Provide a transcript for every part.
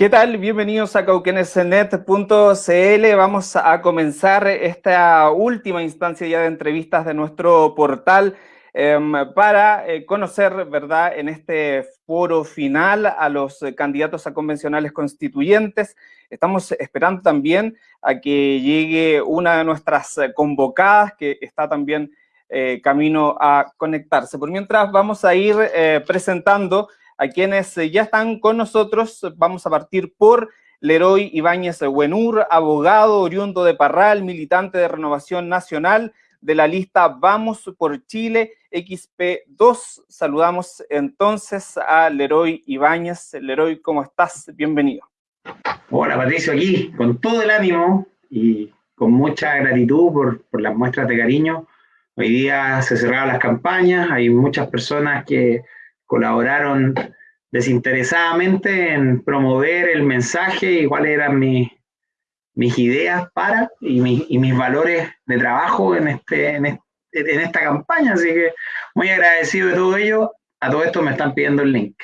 ¿Qué tal? Bienvenidos a cauquenesnet.cl. Vamos a comenzar esta última instancia ya de entrevistas de nuestro portal em, para eh, conocer, ¿verdad?, en este foro final a los candidatos a convencionales constituyentes. Estamos esperando también a que llegue una de nuestras convocadas que está también eh, camino a conectarse. Por mientras vamos a ir eh, presentando a quienes eh, ya están con nosotros. Vamos a partir por Leroy Ibáñez Buenur, abogado oriundo de Parral, militante de Renovación Nacional de la lista Vamos por Chile XP2. Saludamos entonces a Leroy Ibáñez. Leroy, ¿cómo estás? Bienvenido. Hola Patricio, aquí con todo el ánimo y con mucha gratitud por, por las muestras de cariño. Hoy día se cerraron las campañas, hay muchas personas que colaboraron desinteresadamente en promover el mensaje y cuáles eran mis, mis ideas para y, mis valores de trabajo en, este, en, esta campaña. Así que muy agradecido de todo ello. A todo esto me están pidiendo el link.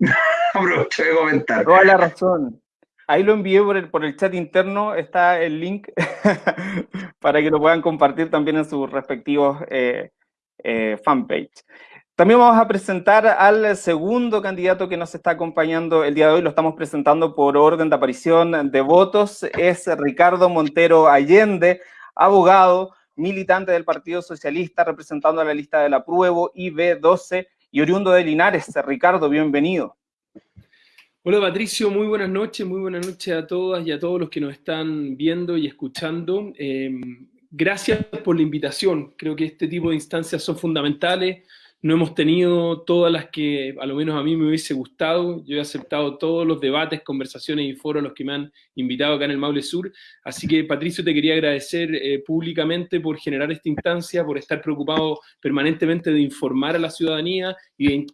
Aprovecho de comentar. Toda la razón. Ahí lo envié por el, por el chat interno, está el link para que lo puedan compartir también en sus respectivos eh, eh, fanpage. También vamos a presentar al segundo candidato que nos está acompañando el día de hoy. Lo estamos presentando por orden de aparición de votos. Es Ricardo Montero Allende, abogado, militante del Partido Socialista, representando a la lista de la Pruebo IB12 y oriundo de Linares. Ricardo, bienvenido. Hola Patricio, muy buenas noches, muy buenas noches a todas y a todos los que nos están viendo y escuchando. Em, gracias por la invitación, creo que este tipo de instancias son fundamentales no hemos tenido todas las que a lo menos a mí me hubiese gustado. Yo he aceptado todos los debates, conversaciones y foros a los que me han invitado acá en el Maule Sur. Así que, Patricio, te quería agradecer eh, públicamente por generar esta instancia, por estar preocupado permanentemente de informar a la ciudadanía y de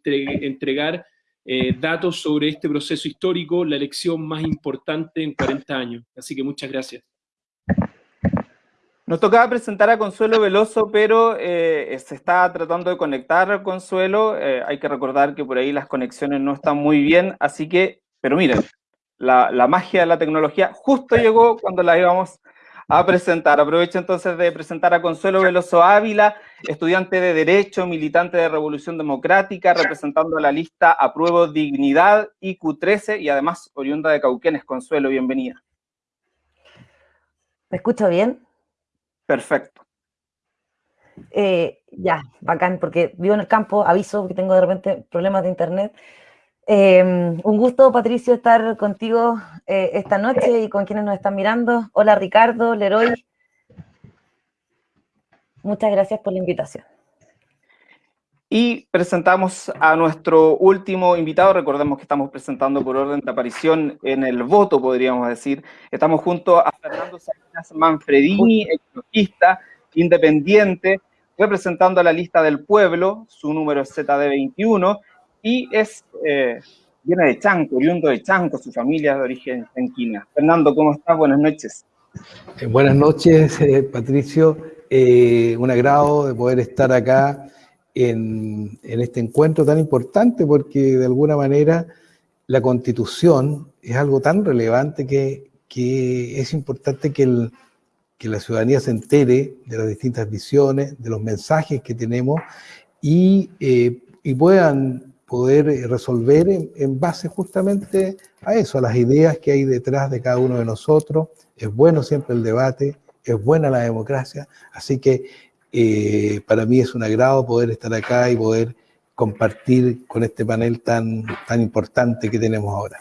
entregar eh, datos sobre este proceso histórico, la elección más importante en 40 años. Así que muchas gracias. Nos tocaba presentar a Consuelo Veloso, pero eh, se está tratando de conectar a Consuelo. Eh, hay que recordar que por ahí las conexiones no están muy bien, así que, pero miren, la, magia de la tecnología justo llegó cuando la íbamos a presentar. Aprovecho entonces de presentar a Consuelo Veloso Ávila, estudiante de Derecho, militante de Revolución Democrática, representando a la lista Apruebo Dignidad IQ13 y además oriunda de Cauquenes. Consuelo, bienvenida. ¿Me escucho bien? Perfecto. Eh, ya, bacán, porque vivo en el campo, aviso que tengo de repente problemas de internet. Em, un gusto, Patricio, estar contigo eh, esta noche y con quienes nos están mirando. Hola, Ricardo, Leroy. Muchas gracias por la invitación. Y presentamos a nuestro último invitado. Recordemos que estamos presentando por orden de aparición en el voto, podríamos decir. Estamos junto a Fernando Salinas Manfredini, ecologista, independiente, representando a la lista del pueblo. Su número es ZD21 y es, eh, viene de Chanco, oriundo de Chanco, su familia es de origen chanquina. Fernando, ¿cómo estás? Buenas noches. Eh, buenas noches, eh, Patricio. un agrado de poder estar acá en, este encuentro tan importante porque de alguna manera la constitución es algo tan relevante que, es importante que, la ciudadanía se entere de las distintas visiones, de los mensajes que tenemos y, eh, puedan poder resolver en, base justamente a eso, a las ideas que hay detrás de cada uno de nosotros. Es bueno siempre el debate, es buena la democracia, así que eh, para mí es un agrado poder estar acá y poder compartir con este panel tan, tan importante que tenemos ahora.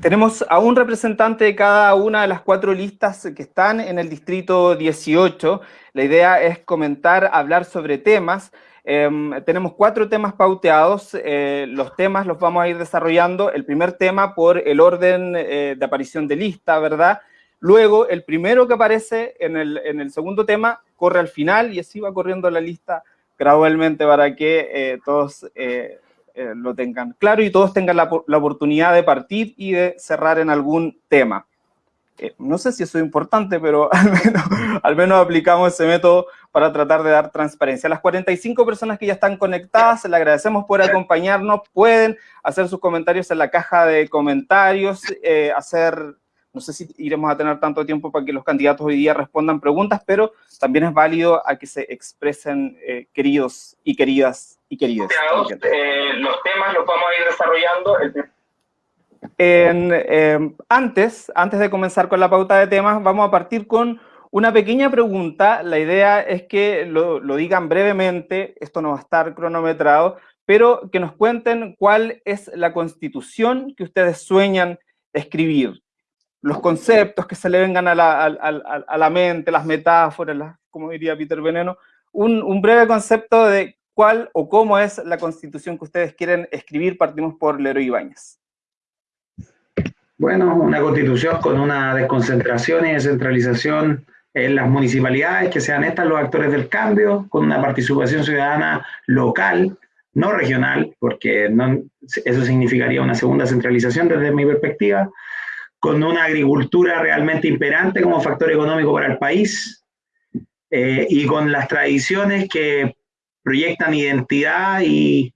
Tenemos a un representante de cada una de las cuatro listas que están en el distrito 18. La idea es comentar, hablar sobre temas. Em, tenemos cuatro temas pauteados. Eh, los temas los vamos a ir desarrollando. El primer tema por el orden eh, de aparición de lista, ¿verdad? Luego, el primero que aparece en el, en el segundo tema corre al final y así va corriendo la lista gradualmente para que eh, todos eh, eh, lo tengan claro y todos tengan la, oportunidad de partir y de cerrar en algún tema. No sé si eso es importante, pero al menos, aplicamos ese método para tratar de dar transparencia. A las 45 personas que ya están conectadas, le agradecemos por acompañarnos. Pueden hacer sus comentarios en la caja de comentarios, hacer, no sé si iremos a tener tanto tiempo para que los candidatos hoy día respondan preguntas, pero también es válido a que se expresen eh, queridos y queridas y queridas. los temas los vamos a ir desarrollando. Em, antes, antes de comenzar con la pauta de temas, vamos a partir con una pequeña pregunta. La idea es que lo, digan brevemente, esto no va a estar cronometrado, pero que nos cuenten cuál es la constitución que ustedes sueñan escribir. Los conceptos que se le vengan a la, mente, las metáforas, como diría Peter Veneno, un, un breve concepto de cuál o cómo es la constitución que ustedes quieren escribir. Partimos por Leroy Ibáñez. Bueno, una constitución con una desconcentración y descentralización en las municipalidades, que sean estas los actores del cambio, con una participación ciudadana local, no regional, porque eso significaría una segunda centralización desde mi perspectiva, con una agricultura realmente imperante como factor económico para el país eh, y con las tradiciones que proyectan identidad y,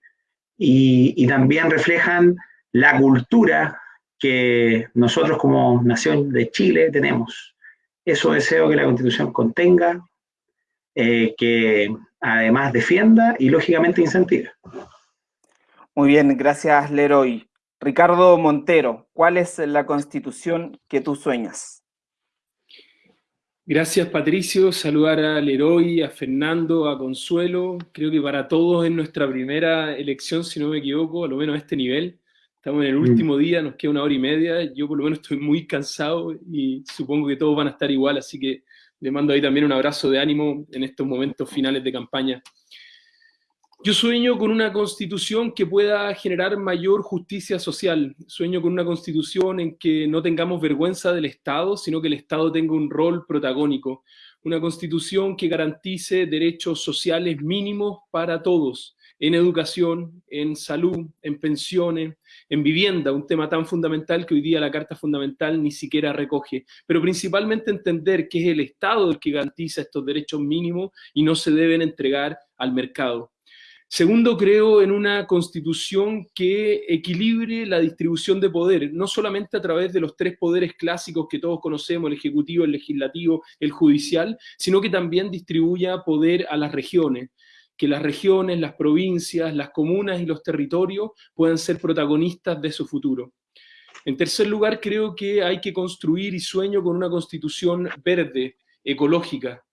y también reflejan la cultura que nosotros como nación de Chile tenemos. Eso deseo que la Constitución contenga, eh, que además defienda y lógicamente incentive. Muy bien, gracias Leroy. Ricardo Montero, ¿cuál es la Constitución que tú sueñas? Gracias Patricio, saludar a Leroy, a Fernando, a Consuelo. Creo que para todos es nuestra primera elección, si no me equivoco, a lo menos a este nivel. Estamos en el mm. último día, nos queda una hora y media. Yo por lo menos estoy muy cansado y supongo que todos van a estar igual, así que le mando ahí también un abrazo de ánimo en estos momentos finales de campaña. Yo sueño con una constitución que pueda generar mayor justicia social. Sueño con una constitución en que no tengamos vergüenza del Estado, sino que el Estado tenga un rol protagónico. Una constitución que garantice derechos sociales mínimos para todos en educación, en salud, en pensiones, en vivienda, un tema tan fundamental que hoy día la Carta Fundamental ni siquiera recoge, pero principalmente entender que es el Estado el que garantiza estos derechos mínimos y no se deben entregar al mercado. Segundo, creo en una constitución que equilibre la distribución de poder, no solamente a través de los tres poderes clásicos que todos conocemos, el ejecutivo, el legislativo, el judicial, sino que también distribuya poder a las regiones, que las regiones, las provincias, las comunas y los territorios puedan ser protagonistas de su futuro. En tercer lugar, creo que hay que construir y sueño con una constitución verde, ecológica,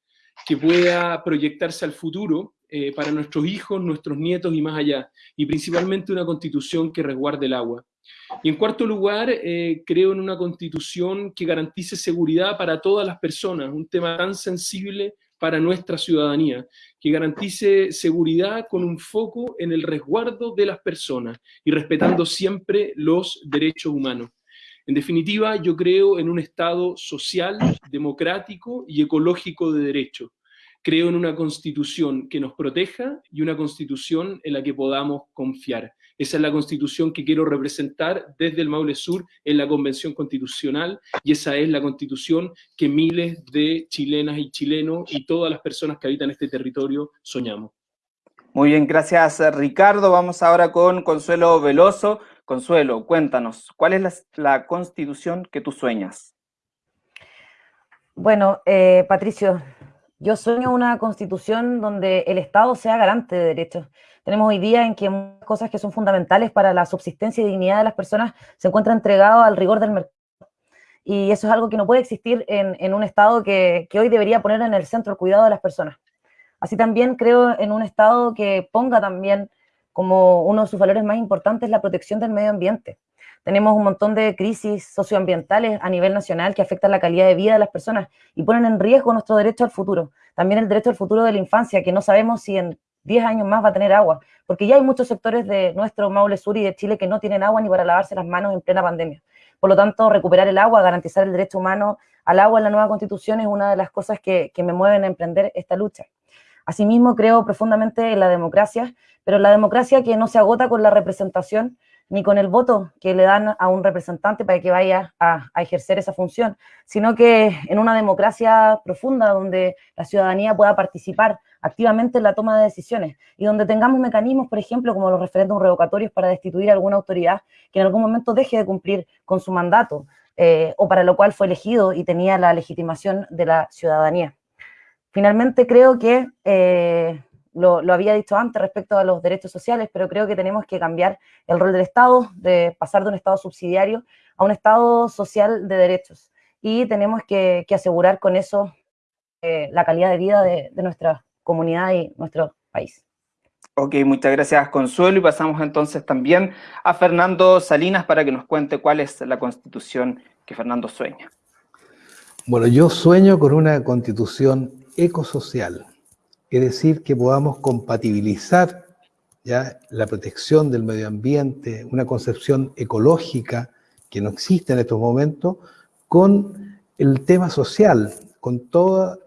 que pueda proyectarse al futuro eh, para nuestros hijos, nuestros nietos y más allá, y principalmente una constitución que resguarde el agua. Y en cuarto lugar, eh, creo en una constitución que garantice seguridad para todas las personas, un tema tan sensible para nuestra ciudadanía, que garantice seguridad con un foco en el resguardo de las personas y respetando siempre los derechos humanos. En definitiva, yo creo en un Estado social, democrático y ecológico de derecho. Creo en una constitución que nos proteja y una constitución en la que podamos confiar. Esa es la constitución que quiero representar desde el Maule Sur en la Convención Constitucional y esa es la constitución que miles de chilenas y chilenos y todas las personas que habitan este territorio soñamos. Muy bien, gracias Ricardo. Vamos ahora con Consuelo Veloso. Consuelo, cuéntanos, ¿cuál es la, constitución que tú sueñas? Bueno, eh, Patricio, yo sueño una constitución donde el Estado sea garante de derechos. Tenemos hoy día en que muchas cosas que son fundamentales para la subsistencia y dignidad de las personas se encuentran entregadas al rigor del mercado. Y eso es algo que no puede existir en, un Estado que, que, hoy debería poner en el centro el cuidado de las personas. Así también creo en un Estado que ponga también como uno de sus valores más importantes la protección del medio ambiente. Tenemos un montón de crisis socioambientales a nivel nacional que afectan la calidad de vida de las personas y ponen en riesgo nuestro derecho al futuro. También el derecho al futuro de la infancia, que no sabemos si en 10 años más va a tener agua, porque ya hay muchos sectores de nuestro Maule Sur y de Chile que no tienen agua ni para lavarse las manos en plena pandemia. Por lo tanto, recuperar el agua, garantizar el derecho humano al agua en la nueva constitución es una de las cosas que, que me mueven a emprender esta lucha. Asimismo, creo profundamente en la democracia, pero la democracia que no se agota con la representación, ni con el voto que le dan a un representante para que vaya a, ejercer esa función, sino que en una democracia profunda donde la ciudadanía pueda participar activamente en la toma de decisiones y donde tengamos mecanismos, por ejemplo, como los referéndums revocatorios para destituir alguna autoridad que en algún momento deje de cumplir con su mandato eh, o para lo cual fue elegido y tenía la legitimación de la ciudadanía. Finalmente creo que eh, lo, había dicho antes respecto a los derechos sociales, pero creo que tenemos que cambiar el rol del Estado, de pasar de un Estado subsidiario a un Estado social de derechos. Y tenemos que, asegurar con eso eh, la calidad de vida de, nuestra comunidad y nuestro país. Ok, muchas gracias Consuelo y pasamos entonces también a Fernando Salinas para que nos cuente cuál es la constitución que Fernando sueña. Bueno, yo sueño con una constitución ecosocial, es decir, que podamos compatibilizar ya la protección del medio ambiente, una concepción ecológica que no existe en estos momentos, con el tema social, con, todos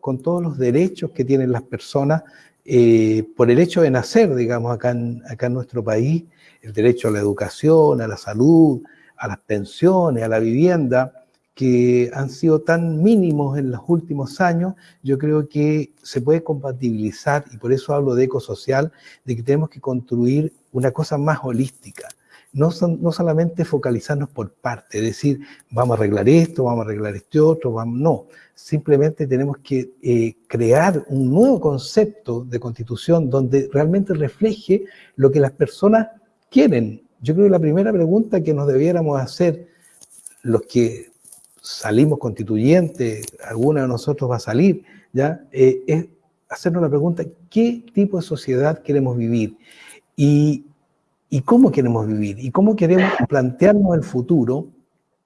los derechos que tienen las personas eh, por el hecho de nacer, digamos, acá en nuestro país, el derecho a la educación, a la salud, a las pensiones, a la vivienda, que han sido tan mínimos en los últimos años, yo creo que se puede compatibilizar, y por eso hablo de ecosocial, de que tenemos que construir una cosa más holística. No, no solamente focalizarnos por parte, decir, vamos a arreglar esto, vamos a arreglar este otro, vamos, no. Simplemente tenemos que eh, crear un nuevo concepto de constitución donde realmente refleje lo que las personas quieren. Yo creo que la primera pregunta que nos debiéramos hacer los que salimos constituyentes, alguna de nosotros va a salir, ¿ya? Eh, es hacernos la pregunta, ¿qué tipo de sociedad queremos vivir? Y, y cómo queremos vivir, y cómo queremos plantearnos el futuro,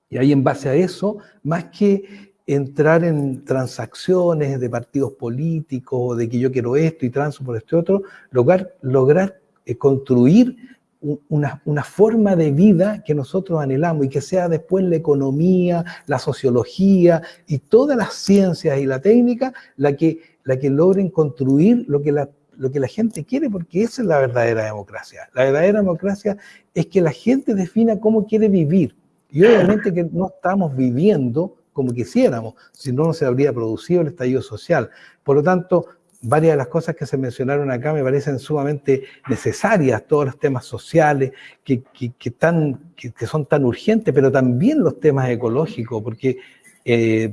y ahí en base a eso, más que entrar en transacciones de partidos políticos, de que yo quiero esto y transo por este otro, lograr, lograr eh, construir una, una, forma de vida que nosotros anhelamos y que sea después la economía, la sociología y todas las ciencias y la técnica la que, la que logren construir lo que, la, lo que la gente quiere, porque esa es la verdadera democracia. La verdadera democracia es que la gente defina cómo quiere vivir. Y obviamente que no estamos viviendo como quisiéramos, si no, no se habría producido el estallido social. Por lo tanto, varias de las cosas que se mencionaron acá me parecen sumamente necesarias, todos los temas sociales que, que, que, son tan urgentes, pero también los temas ecológicos, porque eh,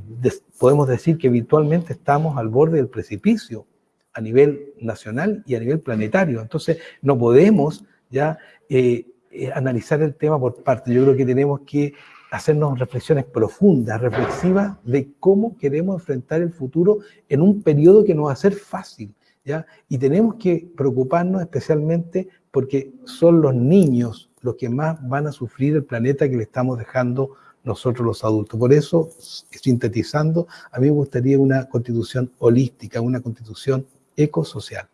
podemos decir que virtualmente estamos al borde del precipicio a nivel nacional y a nivel planetario. Entonces, no podemos ya eh, eh, analizar el tema por parte. Yo creo que tenemos que hacernos reflexiones profundas, reflexivas de cómo queremos enfrentar el futuro en un periodo que no va a ser fácil. ¿ya? Y tenemos que preocuparnos especialmente porque son los niños los que más van a sufrir el planeta que le estamos dejando nosotros los adultos. Por eso, sintetizando, a mí me gustaría una constitución holística, una constitución ecosocial.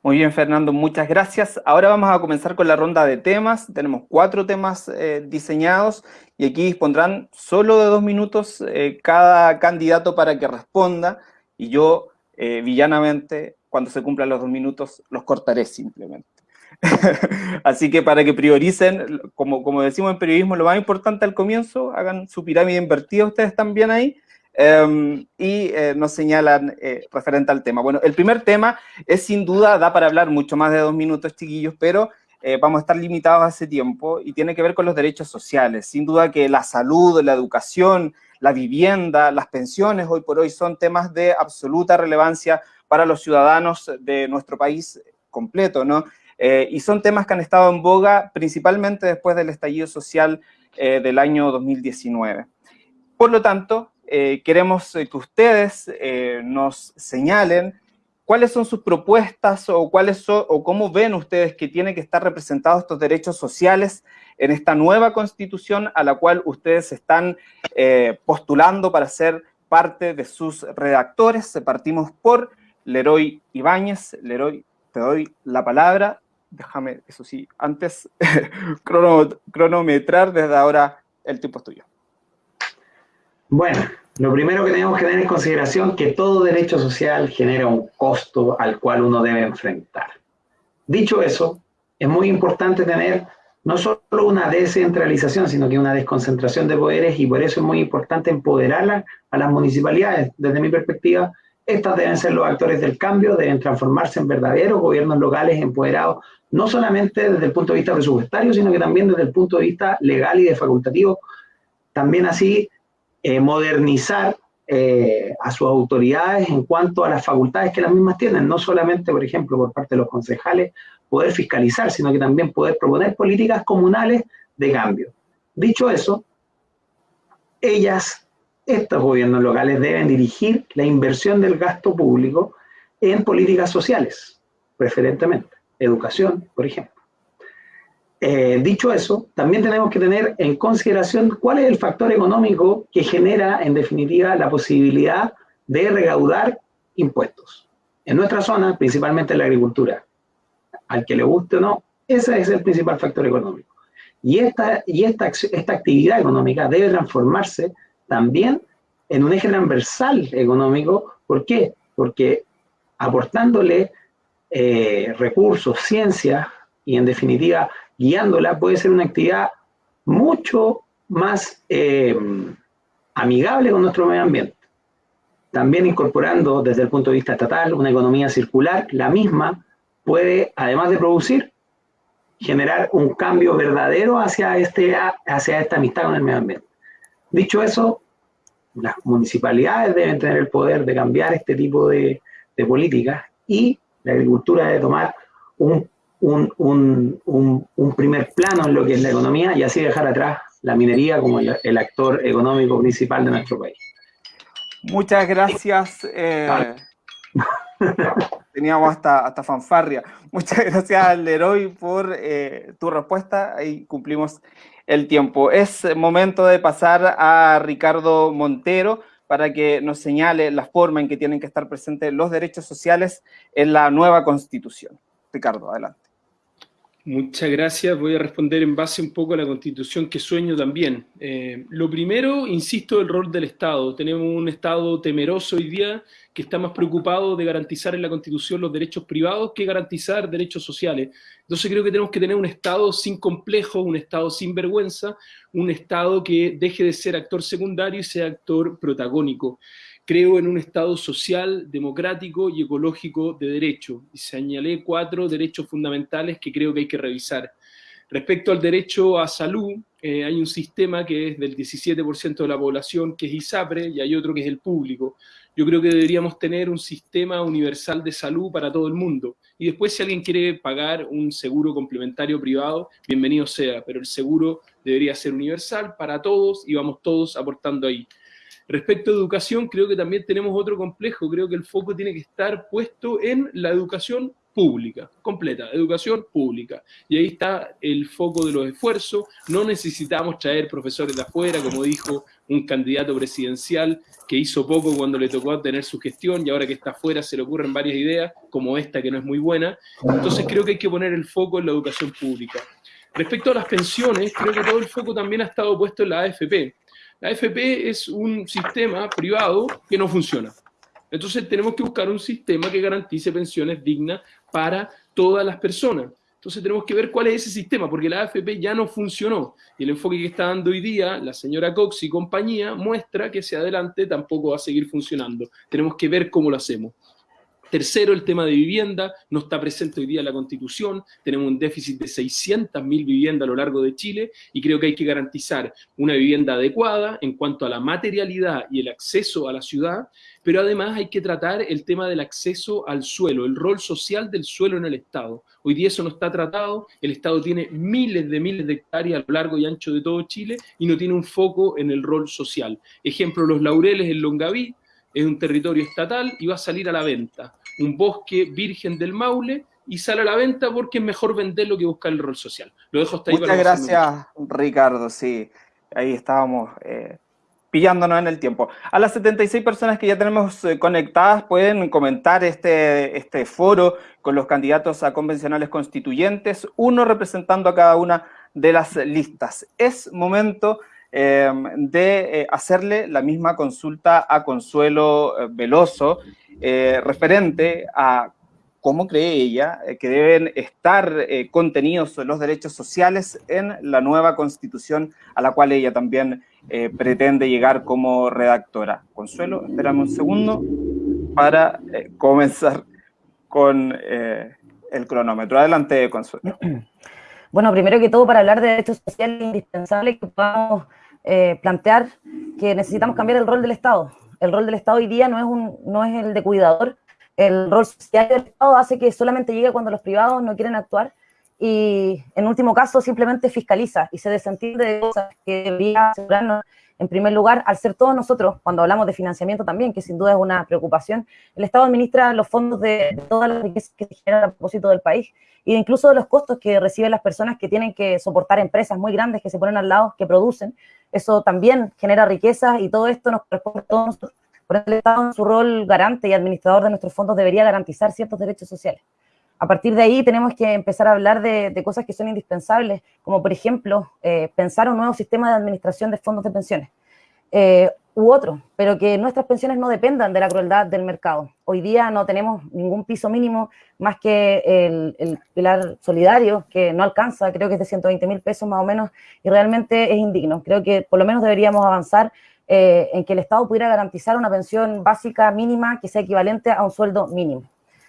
Muy bien, Fernando, muchas gracias. Ahora vamos a comenzar con la ronda de temas. Tenemos cuatro temas eh, diseñados y aquí dispondrán solo de dos minutos eh, cada candidato para que responda y yo, eh, villanamente, cuando se cumplan los dos minutos, los cortaré simplemente. Así que para que prioricen, como, como decimos en periodismo, lo más importante al comienzo, hagan su pirámide invertida ustedes también ahí, Em, y eh, nos señalan eh, referente al tema. Bueno, el primer tema es sin duda, da para hablar mucho más de dos minutos, chiquillos, pero eh, vamos a estar limitados a ese tiempo y tiene que ver con los derechos sociales. Sin duda que la salud, la educación, la vivienda, las pensiones hoy por hoy son temas de absoluta relevancia para los ciudadanos de nuestro país completo, ¿no? y son temas que han estado en boga principalmente después del estallido social del año 2019. Por lo tanto, eh, queremos eh, que ustedes eh, nos señalen cuáles son sus propuestas o, cuáles o cómo ven ustedes que tienen que estar representados estos derechos sociales en esta nueva constitución a la cual ustedes están postulando para ser parte de sus redactores. Partimos por Leroy Ibáñez. Leroy, te doy la palabra. Déjame, eso sí, antes cronometrar desde ahora el tiempo es tuyo. Bueno, lo primero que tenemos que tener en consideración es que todo derecho social genera un costo al cual uno debe enfrentar. Dicho eso, es muy importante tener no solo una descentralización, sino que una desconcentración de poderes y por eso es muy importante empoderar a las municipalidades. Desde mi perspectiva, estas deben ser los actores del cambio, deben transformarse en verdaderos gobiernos locales empoderados, no solamente desde el punto de vista presupuestario, sino que también desde el punto de vista legal y de facultativo. También así eh, modernizar eh, a sus autoridades en cuanto a las facultades que las mismas tienen, no solamente, por ejemplo, por parte de los concejales, poder fiscalizar, sino que también poder proponer políticas comunales de cambio. Dicho eso, ellas estos gobiernos locales deben dirigir la inversión del gasto público en políticas sociales, preferentemente, educación, por ejemplo. Eh, dicho eso, también tenemos que tener en consideración cuál es el factor económico que genera, en definitiva, la posibilidad de recaudar impuestos. En nuestra zona, principalmente en la agricultura, al que le guste o no, ese es el principal factor económico. Y esta, y esta, esta actividad económica debe transformarse también en un eje transversal económico. ¿Por qué? Porque aportándole eh, recursos, ciencia y en definitiva guiándola puede ser una actividad mucho más eh, amigable con nuestro medio ambiente. También incorporando desde el punto de vista estatal una economía circular, la misma puede, además de producir, generar un cambio verdadero hacia, este, hacia esta amistad con el medio ambiente. Dicho eso, las municipalidades deben tener el poder de cambiar este tipo de, políticas y la agricultura debe tomar un, un, primer plano en lo que es la economía y así dejar atrás la minería como el, actor económico principal de nuestro país. Muchas gracias. Eh, teníamos hasta, hasta fanfarria. Muchas gracias, Leroy, por eh, tu respuesta. Ahí cumplimos el tiempo. Es momento de pasar a Ricardo Montero para que nos señale la forma en que tienen que estar presentes los derechos sociales en la nueva Constitución. Ricardo, adelante. Muchas gracias. Voy a responder en base un poco a la Constitución que sueño también. Eh, lo primero, insisto, el rol del Estado. Tenemos un Estado temeroso hoy día que está más preocupado de garantizar en la Constitución los derechos privados que garantizar derechos sociales. Entonces creo que tenemos que tener un Estado sin complejos, un Estado sin vergüenza, un Estado que deje de ser actor secundario y sea actor protagónico. Creo en un Estado social, democrático y ecológico de derecho. Y señalé cuatro derechos fundamentales que creo que hay que revisar. Respecto al derecho a salud, eh, hay un sistema que es del 17% de la población, que es ISAPRE, y hay otro que es el público. Yo creo que deberíamos tener un sistema universal de salud para todo el mundo. Y después si alguien quiere pagar un seguro complementario privado, bienvenido sea, pero el seguro debería ser universal para todos y vamos todos aportando ahí. Respecto a educación, creo que también tenemos otro complejo, creo que el foco tiene que estar puesto en la educación pública, completa, educación pública. Y ahí está el foco de los esfuerzos. No necesitamos traer profesores de afuera, como dijo un candidato presidencial que hizo poco cuando le tocó tener su gestión y ahora que está afuera se le ocurren varias ideas, como esta que no es muy buena. Entonces creo que hay que poner el foco en la educación pública. Respecto a las pensiones, creo que todo el foco también ha estado puesto en la AFP. La AFP es un sistema privado que no funciona. Entonces tenemos que buscar un sistema que garantice pensiones dignas para todas las personas. Entonces tenemos que ver cuál es ese sistema, porque la AFP ya no funcionó. Y el enfoque que está dando hoy día la señora Cox y compañía muestra que hacia adelante tampoco va a seguir funcionando. Tenemos que ver cómo lo hacemos. Tercero, el tema de vivienda, no está presente hoy día en la Constitución, tenemos un déficit de 600.000 viviendas a lo largo de Chile y creo que hay que garantizar una vivienda adecuada en cuanto a la materialidad y el acceso a la ciudad, pero además hay que tratar el tema del acceso al suelo, el rol social del suelo en el Estado. Hoy día eso no está tratado, el Estado tiene miles de miles de hectáreas a lo largo y ancho de todo Chile y no tiene un foco en el rol social. Ejemplo, los laureles en Longaví, es un territorio estatal y va a salir a la venta. Un bosque virgen del Maule y sale a la venta porque es mejor venderlo que buscar el rol social. Lo dejo hasta ahí. Muchas gracias, Ricardo. Sí, ahí estábamos eh, pillándonos en el tiempo. A las 76 personas que ya tenemos eh, conectadas pueden comentar este, este foro con los candidatos a convencionales constituyentes, uno representando a cada una de las listas. Es momento Em, de eh, hacerle la misma consulta a Consuelo eh, Veloso, eh, referente a cómo cree ella que deben estar contenidos los derechos sociales en la nueva constitución a la cual ella también pretende llegar como redactora. Consuelo, espérame un segundo para comenzar con el cronómetro. Adelante, Consuelo. Bueno, primero que todo, para hablar de derechos sociales es indispensable que podamos plantear que necesitamos cambiar el rol del Estado. El rol del Estado hoy día no es, un, no es el de cuidador, el rol social del Estado hace que solamente llegue cuando los privados no quieren actuar y en último caso simplemente fiscaliza y se desentiende de cosas que debería asegurarnos en primer lugar, al ser todos nosotros, cuando hablamos de financiamiento también, que sin duda es una preocupación, el Estado administra los fondos de, todas las riquezas que se generan a propósito del país e incluso de los costos que reciben las personas que tienen que soportar empresas muy grandes que se ponen al lado, que producen. Eso también genera riqueza y todo esto nos corresponde a todos nosotros por el Estado, en su rol garante y administrador de nuestros fondos, debería garantizar ciertos derechos sociales. A partir de ahí tenemos que empezar a hablar de, cosas que son indispensables, como por ejemplo eh, pensar un nuevo sistema de administración de fondos de pensiones eh, u otro, pero que nuestras pensiones no dependan de la crueldad del mercado. Hoy día no tenemos ningún piso mínimo más que el, pilar solidario, que no alcanza, creo que es de 120 mil pesos más o menos, y realmente es indigno. Creo que por lo menos deberíamos avanzar eh, en que el Estado pudiera garantizar una pensión básica mínima que sea equivalente a un sueldo mínimo.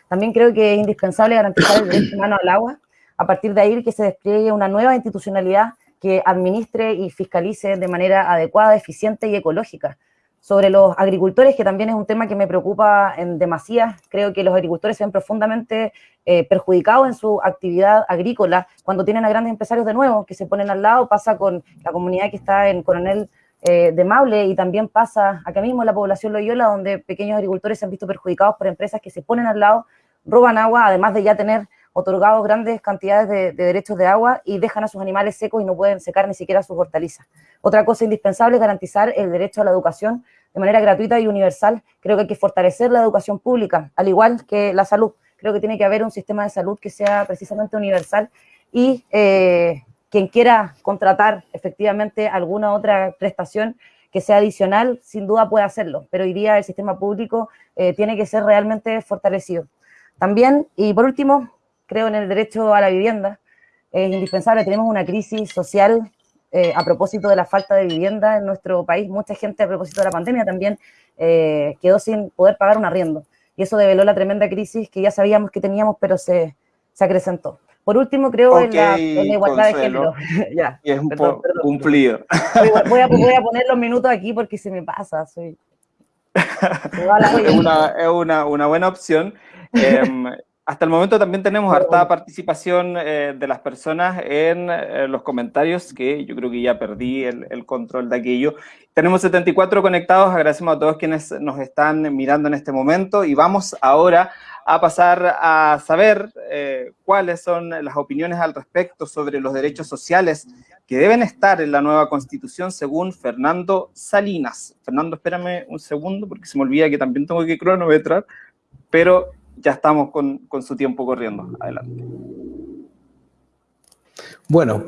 También creo que es indispensable garantizar el derecho humano al agua, a partir de ahí que se despliegue una nueva institucionalidad que administre y fiscalice de manera adecuada, eficiente y ecológica. Sobre los agricultores, que también es un tema que me preocupa en demasía, creo que los agricultores se ven profundamente eh, perjudicados en su actividad agrícola cuando tienen a grandes empresarios de nuevo que se ponen al lado, pasa con la comunidad que está en Coronel eh, de Maule y también pasa acá mismo en la población Loyola, donde pequeños agricultores se han visto perjudicados por empresas que se ponen al lado, roban agua, además de ya tener otorgados grandes cantidades de, derechos de agua y dejan a sus animales secos y no pueden secar ni siquiera sus hortalizas. Otra cosa indispensable es garantizar el derecho a la educación de manera gratuita y universal. Creo que hay que fortalecer la educación pública, al igual que la salud. Creo que tiene que haber un sistema de salud que sea precisamente universal y eh, quien quiera contratar efectivamente alguna otra prestación que sea adicional, sin duda puede hacerlo, pero hoy día el sistema público eh, tiene que ser realmente fortalecido. También, y por último, creo en el derecho a la vivienda, es indispensable, tenemos una crisis social eh, a propósito de la falta de vivienda en nuestro país, mucha gente a propósito de la pandemia también eh, quedó sin poder pagar un arriendo, y eso develó la tremenda crisis que ya sabíamos que teníamos, pero se, se acrecentó. Por último, creo en, la, igualdad de género. ya, y es un poco cumplido. Voy a, voy a, poner los minutos aquí porque se me pasa. Soy... es una, es una, una buena opción. Em, hasta el momento también tenemos harta participación eh, de las personas en eh, los comentarios, que yo creo que ya perdí el, el, control de aquello. Tenemos 74 conectados, agradecemos a todos quienes nos están mirando en este momento y vamos ahora a pasar a saber eh, cuáles son las opiniones al respecto sobre los derechos sociales que deben estar en la nueva constitución según Fernando Salinas. Fernando, espérame un segundo porque se me olvida que también tengo que cronometrar, pero ya estamos con, con su tiempo corriendo. Adelante. Bueno,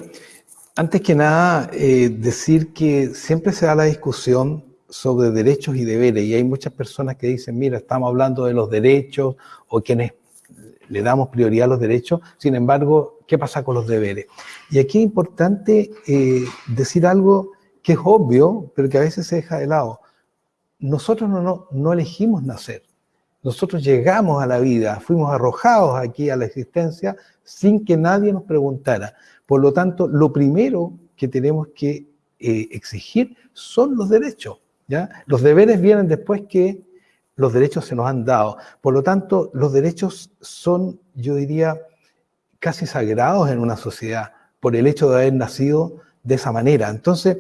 antes que nada, eh, decir que siempre se da la discusión sobre derechos y deberes, y hay muchas personas que dicen, mira, estamos hablando de los derechos, o quienes le damos prioridad a los derechos, sin embargo, ¿qué pasa con los deberes? Y aquí es importante eh, decir algo que es obvio, pero que a veces se deja de lado. Nosotros no, no, no elegimos nacer, nosotros llegamos a la vida, fuimos arrojados aquí a la existencia sin que nadie nos preguntara. Por lo tanto, lo primero que tenemos que eh, exigir son los derechos. Los deberes vienen después que los derechos se nos han dado. Por lo tanto, los derechos son, yo diría, casi sagrados en una sociedad por el hecho de haber nacido de esa manera. Entonces,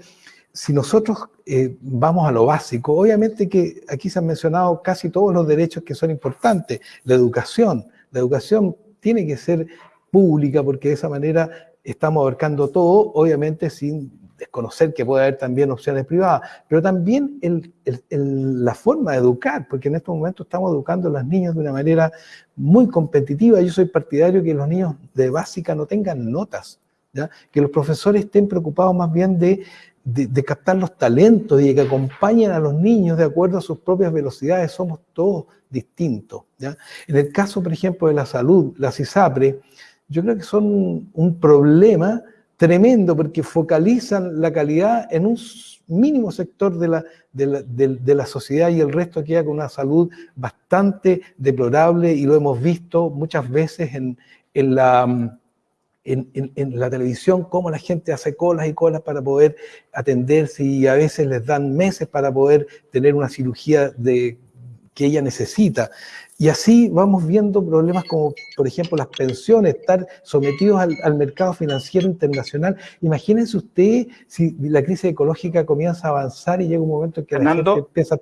si nosotros eh, vamos a lo básico, obviamente que aquí se han mencionado casi todos los derechos que son importantes. La educación, la educación tiene que ser pública porque de esa manera estamos abarcando todo, obviamente sin desconocer que puede haber también opciones privadas, pero también la forma de educar, porque en estos momentos estamos educando a los niños de una manera muy competitiva. Yo soy partidario que los niños de básica no tengan notas, que los profesores estén preocupados más bien de de, captar los talentos y de que acompañen a los niños de acuerdo a sus propias velocidades. Somos todos distintos. ¿ya? En el caso, por ejemplo, de la salud, la CISAPRE, yo creo que son un problema tremendo porque focalizan la calidad en un mínimo sector de la, de la, sociedad y el resto queda con una salud bastante deplorable y lo hemos visto muchas veces en, en la en, la televisión cómo la gente hace colas y colas para poder atenderse y a veces les dan meses para poder tener una cirugía de, que ella necesita. Y así vamos viendo problemas como, por ejemplo, las pensiones, estar sometidos al, mercado financiero internacional. Imagínense usted si la crisis ecológica comienza a avanzar y llega un momento en que la gente empieza...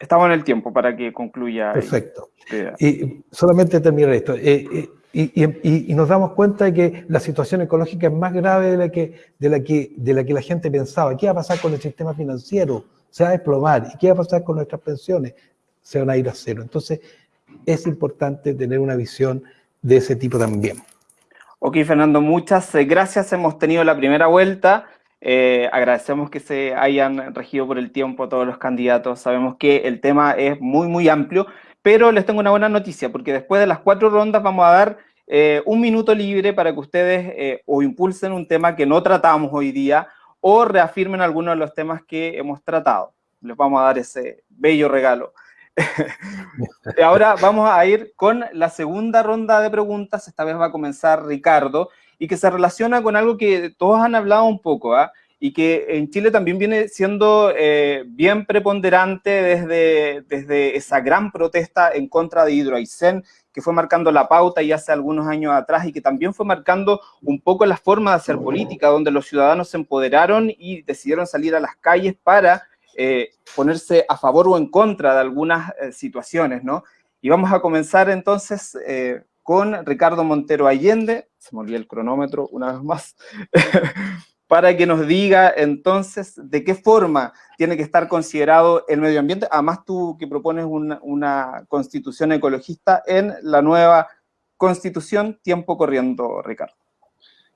Estamos en el tiempo para que concluya. Perfecto. Y solamente terminar esto. Eh, eh, y, nos damos cuenta de que la situación ecológica es más grave de la, que, de, la que, de la que la gente pensaba. ¿Qué va a pasar con el sistema financiero? Se va a desplomar. ¿Y qué va a pasar con nuestras pensiones? Se van a ir a cero. Entonces, es importante tener una visión de ese tipo también. Ok, Fernando, muchas eh, gracias. Hemos tenido la primera vuelta. Eh, agradecemos que se hayan regido por el tiempo todos los candidatos. Sabemos que el tema es muy, muy amplio pero les tengo una buena noticia, porque después de las cuatro rondas vamos a dar eh, un minuto libre para que ustedes eh, o impulsen un tema que no tratamos hoy día o reafirmen algunos de los temas que hemos tratado. Les vamos a dar ese bello regalo. Ahora vamos a ir con la segunda ronda de preguntas. Esta vez va a comenzar Ricardo y que se relaciona con algo que todos han hablado un poco, ¿ah? Y que en Chile también viene siendo eh, bien preponderante desde, desde esa gran protesta en contra de Hidroaicén, que fue marcando la pauta ya hace algunos años atrás y que también fue marcando un poco la forma de hacer política, donde los ciudadanos se empoderaron y decidieron salir a las calles para eh, ponerse a favor o en contra de algunas eh, situaciones, ¿no? Y vamos a comenzar entonces con Ricardo Montero Allende, se me olvidó el cronómetro una vez más, para que nos diga entonces de qué forma tiene que estar considerado el medio ambiente. Además, tú que propones una, constitución ecologista en la nueva constitución, tiempo corriendo, Ricardo.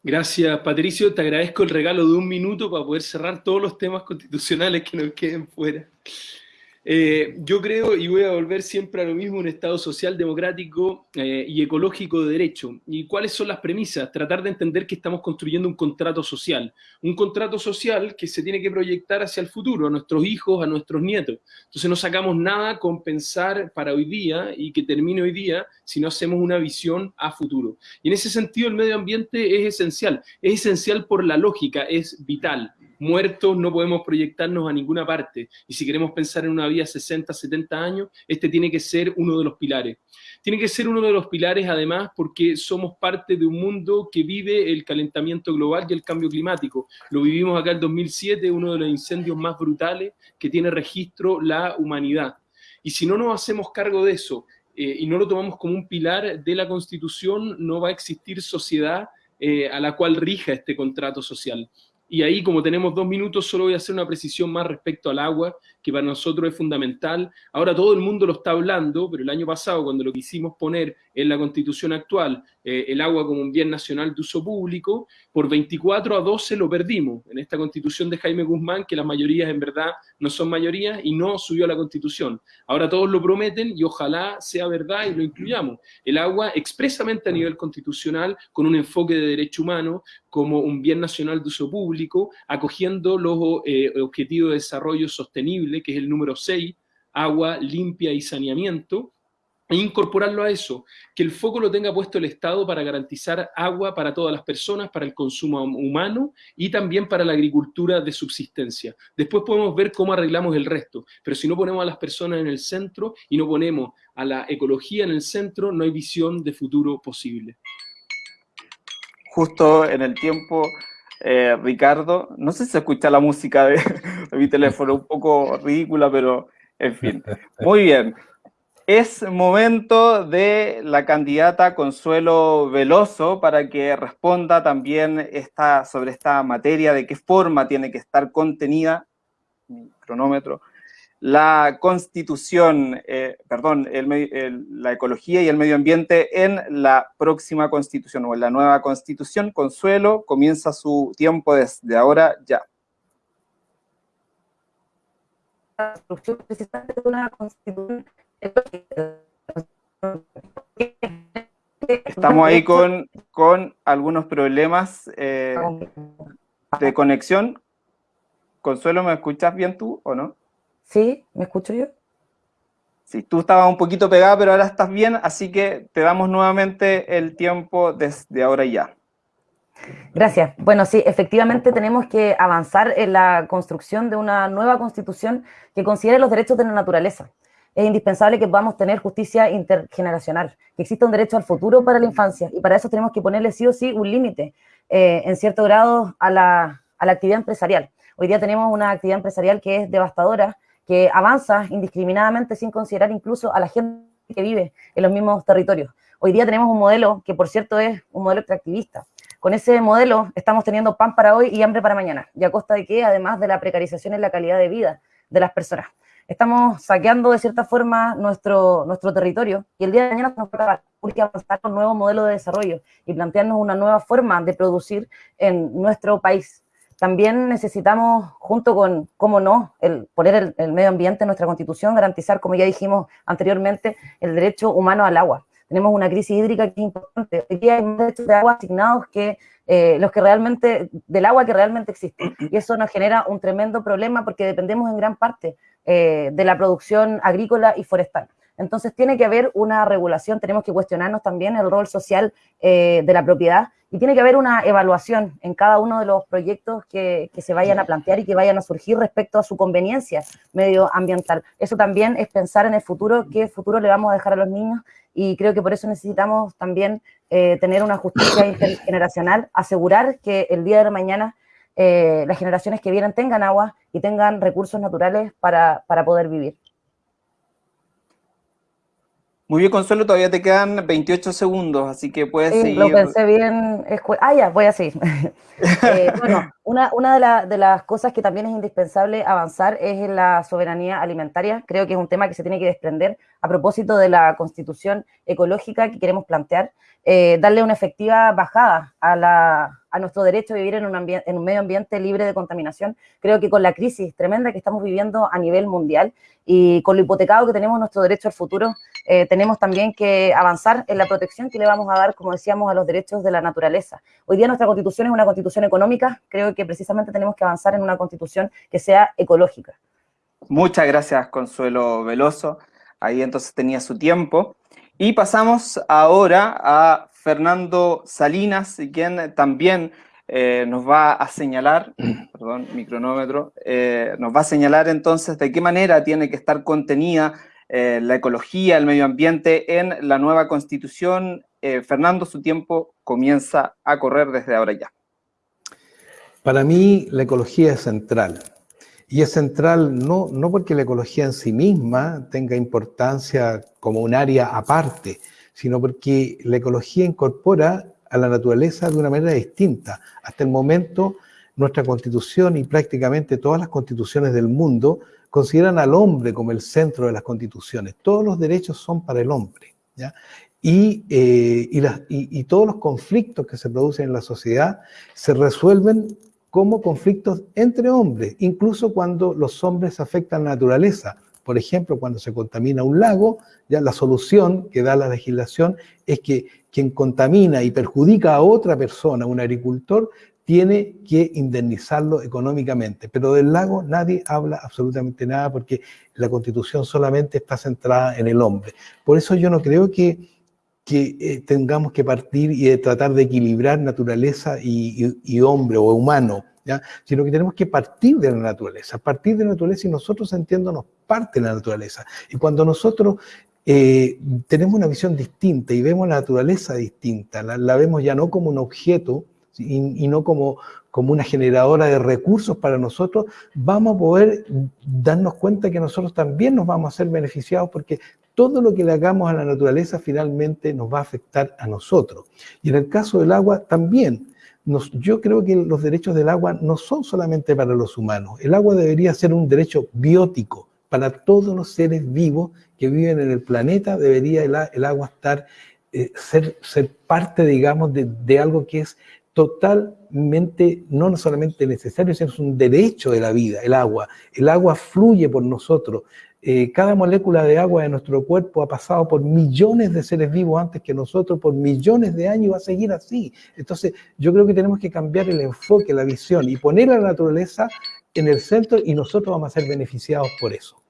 Gracias, Patricio. Te agradezco el regalo de un minuto para poder cerrar todos los temas constitucionales que nos queden fuera. Eh, yo creo, y voy a volver siempre a lo mismo, un Estado social, democrático eh, y ecológico de derecho. ¿Y cuáles son las premisas? Tratar de entender que estamos construyendo un contrato social. Un contrato social que se tiene que proyectar hacia el futuro, a nuestros hijos, a nuestros nietos. Entonces no sacamos nada con pensar para hoy día y que termine hoy día si no hacemos una visión a futuro. Y en ese sentido el medio ambiente es esencial. Es esencial por la lógica, es vital muertos no podemos proyectarnos a ninguna parte. Y si queremos pensar en una vida 60, 70 años, este tiene que ser uno de los pilares. Tiene que ser uno de los pilares, además, porque somos parte de un mundo que vive el calentamiento global y el cambio climático. Lo vivimos acá en 2007, uno de los incendios más brutales que tiene registro la humanidad. Y si no nos hacemos cargo de eso eh, y no lo tomamos como un pilar de la Constitución, no va a existir sociedad eh, a la cual rija este contrato social. Y ahí, como tenemos dos minutos, solo voy a hacer una precisión más respecto al agua, que para nosotros es fundamental. Ahora todo el mundo lo está hablando, pero el año pasado, cuando lo quisimos poner en la constitución actual, eh, el agua como un bien nacional de uso público, por 24 a 12 lo perdimos en esta constitución de Jaime Guzmán, que las mayorías en verdad no son mayorías y no subió a la constitución. Ahora todos lo prometen y ojalá sea verdad y lo incluyamos. El agua expresamente a nivel constitucional, con un enfoque de derecho humano, como un bien nacional de uso público, acogiendo los eh, objetivos de desarrollo sostenible, que es el número 6, agua limpia y saneamiento, e incorporarlo a eso, que el foco lo tenga puesto el Estado para garantizar agua para todas las personas, para el consumo humano y también para la agricultura de subsistencia. Después podemos ver cómo arreglamos el resto, pero si no ponemos a las personas en el centro y no ponemos a la ecología en el centro, no hay visión de futuro posible. Justo en el tiempo, eh, Ricardo, no sé si se escucha la música de mi teléfono, un poco ridícula, pero en fin. Muy bien. Es momento de la candidata Consuelo Veloso para que responda también esta, sobre esta materia, de qué forma tiene que estar contenida, mi cronómetro, la constitución, eh, perdón, la ecología y el medio ambiente en la próxima constitución o en la nueva constitución. Consuelo, comienza su tiempo desde ahora ya. Estamos ahí con, con algunos problemas eh, de conexión. Consuelo, ¿me escuchas bien tú o no? Sí, ¿me escucho yo? Sí, tú estabas un poquito pegada, pero ahora estás bien, así que te damos nuevamente el tiempo desde ahora ya. Gracias. Bueno, sí, efectivamente tenemos que avanzar en la construcción de una nueva constitución que considere los derechos de la naturaleza. Es indispensable que podamos tener justicia intergeneracional, que exista un derecho al futuro para la infancia, y para eso tenemos que ponerle sí o sí un límite, eh, en cierto grado, a la, a la actividad empresarial. Hoy día tenemos una actividad empresarial que es devastadora, que avanza indiscriminadamente sin considerar incluso a la gente que vive en los mismos territorios. Hoy día tenemos un modelo que, por cierto, es un modelo extractivista, con ese modelo estamos teniendo pan para hoy y hambre para mañana, y a costa de qué, además de la precarización en la calidad de vida de las personas. Estamos saqueando de cierta forma nuestro, nuestro territorio y el día de mañana nos va a un nuevo modelo de desarrollo y plantearnos una nueva forma de producir en nuestro país. También necesitamos, junto con, cómo no, el poner el, el medio ambiente en nuestra constitución, garantizar, como ya dijimos anteriormente, el derecho humano al agua tenemos una crisis hídrica que es importante. Hoy día hay más derechos de agua asignados que eh, los que realmente, del agua que realmente existe. Y eso nos genera un tremendo problema porque dependemos en gran parte eh, de la producción agrícola y forestal. Entonces tiene que haber una regulación, tenemos que cuestionarnos también el rol social eh, de la propiedad y tiene que haber una evaluación en cada uno de los proyectos que, que, se vayan a plantear y que vayan a surgir respecto a su conveniencia medioambiental. Eso también es pensar en el futuro, qué futuro le vamos a dejar a los niños y creo que por eso necesitamos también eh, tener una justicia intergeneracional, asegurar que el día de la mañana eh, las generaciones que vienen tengan agua y tengan recursos naturales para, para poder vivir. Muy bien, Consuelo, todavía te quedan 28 segundos, así que puedes sí, seguir. lo pensé bien. Ah, ya, voy a seguir. eh, bueno, una, una de, la, de, las cosas que también es indispensable avanzar es en la soberanía alimentaria. Creo que es un tema que se tiene que desprender a propósito de la constitución ecológica que queremos plantear. Eh, darle una efectiva bajada a, la, a nuestro derecho a vivir en un, en un medio ambiente libre de contaminación. Creo que con la crisis tremenda que estamos viviendo a nivel mundial y con lo hipotecado que tenemos nuestro derecho al futuro, eh, tenemos también que avanzar en la protección que le vamos a dar, como decíamos, a los derechos de la naturaleza. Hoy día nuestra constitución es una constitución económica, creo que precisamente tenemos que avanzar en una constitución que sea ecológica. Muchas gracias, Consuelo Veloso. Ahí entonces tenía su tiempo. Y pasamos ahora a Fernando Salinas, quien también eh, nos va a señalar, perdón, mi cronómetro, eh, nos va a señalar entonces de qué manera tiene que estar contenida eh, la ecología, el medio ambiente en la nueva constitución. Fernando, su tiempo comienza a correr desde ahora ya. Para mí la ecología es central. Y es central no, no porque la ecología en sí misma tenga importancia como un área aparte, sino porque la ecología incorpora a la naturaleza de una manera distinta. Hasta el momento, nuestra constitución y prácticamente todas las constituciones del mundo consideran al hombre como el centro de las constituciones. Todos los derechos son para el hombre. ¿ya? Y, eh, y, las, y, y, todos los conflictos que se producen en la sociedad se resuelven como conflictos entre hombres, incluso cuando los hombres afectan la naturaleza. Por ejemplo, cuando se contamina un lago, ya la solución que da la legislación es que quien contamina y perjudica a otra persona, un agricultor, tiene que indemnizarlo económicamente. Pero del lago nadie habla absolutamente nada porque la constitución solamente está centrada en el hombre. Por eso yo no creo que, que eh, tengamos que partir y de tratar de equilibrar naturaleza y, y, y hombre o humano, ¿ya? sino que tenemos que partir de la naturaleza, partir de la naturaleza y nosotros entiéndonos parte de la naturaleza. Y cuando nosotros eh, tenemos una visión distinta y vemos la naturaleza distinta, la, la vemos ya no como un objeto, y, y, no como, como una generadora de recursos para nosotros, vamos a poder darnos cuenta que nosotros también nos vamos a ser beneficiados porque todo lo que le hagamos a la naturaleza finalmente nos va a afectar a nosotros. Y en el caso del agua también. Yo creo que los derechos del agua no son solamente para los humanos. El agua debería ser un derecho biótico para todos los seres vivos que viven en el planeta. Debería el, agua estar, eh, ser, parte, digamos, de, algo que es totalmente, no solamente necesario, sino un derecho de la vida, el agua. El agua fluye por nosotros. Eh, cada molécula de agua de nuestro cuerpo ha pasado por millones de seres vivos antes que nosotros, por millones de años y va a seguir así. Entonces, yo creo que tenemos que cambiar el enfoque, la visión y poner a la naturaleza en el centro y nosotros vamos a ser beneficiados por eso.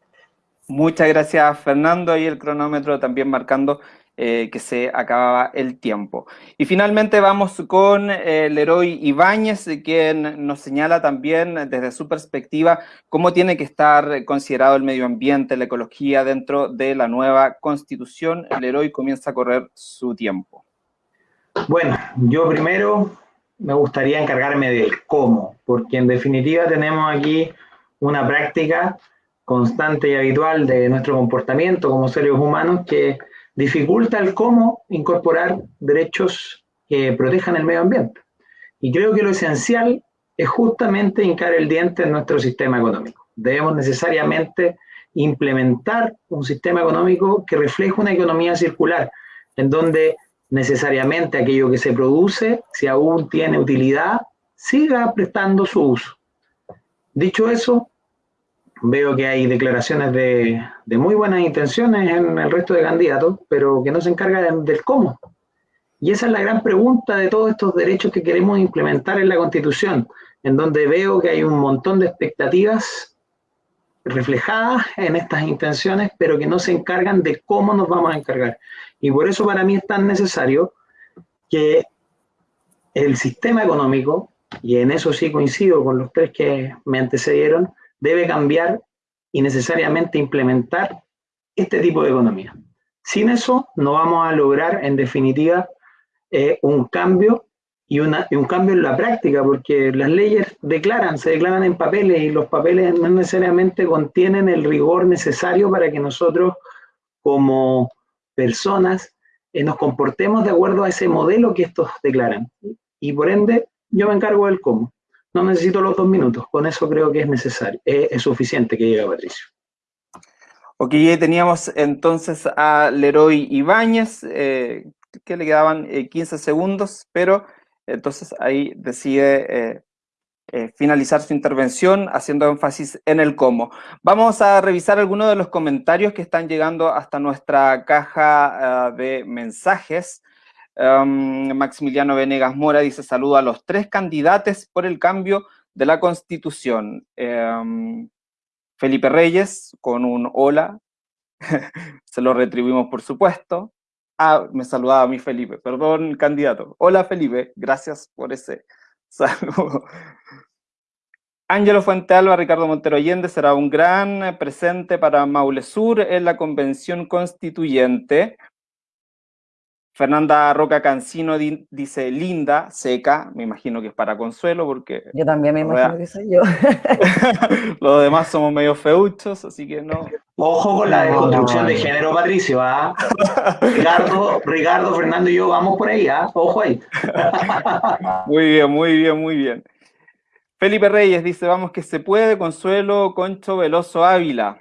Muchas gracias, Fernando. Ahí el cronómetro también marcando eh, que se acababa el tiempo. Y finalmente vamos con eh, Leroy Ibáñez, quien nos señala también desde su perspectiva cómo tiene que estar considerado el medio ambiente, la ecología dentro de la nueva constitución. Leroy comienza a correr su tiempo. Bueno, yo primero me gustaría encargarme del cómo, porque en definitiva tenemos aquí una práctica constante y habitual de nuestro comportamiento como seres humanos que dificulta el cómo incorporar derechos que protejan el medio ambiente. Y creo que lo esencial es justamente hincar el diente en nuestro sistema económico. Debemos necesariamente implementar un sistema económico que refleje una economía circular, en donde necesariamente aquello que se produce, si aún tiene utilidad, siga prestando su uso. Dicho eso, veo que hay declaraciones de, muy buenas intenciones en el resto de candidatos, pero que no se encargan del cómo. Y esa es la gran pregunta de todos estos derechos que queremos implementar en la Constitución, en donde veo que hay un montón de expectativas reflejadas en estas intenciones, pero que no se encargan de cómo nos vamos a encargar. Y por eso para mí es tan necesario que el sistema económico, y en eso sí coincido con los tres que me antecedieron, debe cambiar y necesariamente implementar este tipo de economía. Sin eso no vamos a lograr en definitiva eh, un cambio y, una, un cambio en la práctica, porque las leyes declaran, se declaran en papeles y los papeles no necesariamente contienen el rigor necesario para que nosotros como personas eh, nos comportemos de acuerdo a ese modelo que estos declaran. Y por ende, yo me encargo del cómo. No necesito los dos minutos, con eso creo que es necesario, es, suficiente que llegue Patricio. Ok, teníamos entonces a Leroy Ibáñez, eh, que le quedaban 15 eh, segundos, pero entonces ahí decide eh, finalizar su intervención haciendo énfasis en el cómo. Vamos a revisar algunos de los comentarios que están llegando hasta nuestra caja de mensajes. Em, Maximiliano Venegas Mora dice, saludo a los tres candidatos por el cambio de la Constitución. Em, Felipe Reyes, con un hola, se lo retribuimos por supuesto. Ah, me saludaba a mí Felipe, perdón, candidato. Hola Felipe, gracias por ese saludo. Ángelo Fuentealba, Ricardo Montero Allende será un gran presente para Maule Sur en la convención constituyente. Fernanda Roca Cancino dice linda, seca, me imagino que es para consuelo porque... Yo también me imagino que soy yo. Los demás somos medio feuchos, así que no. Ojo con la deconstrucción de género, Patricio, ¿ah? Ricardo, Ricardo, Fernando y yo vamos por ahí, ¿ah? Ojo ahí. muy bien, muy bien, muy bien. Felipe Reyes dice, vamos que se puede, Consuelo Concho Veloso Ávila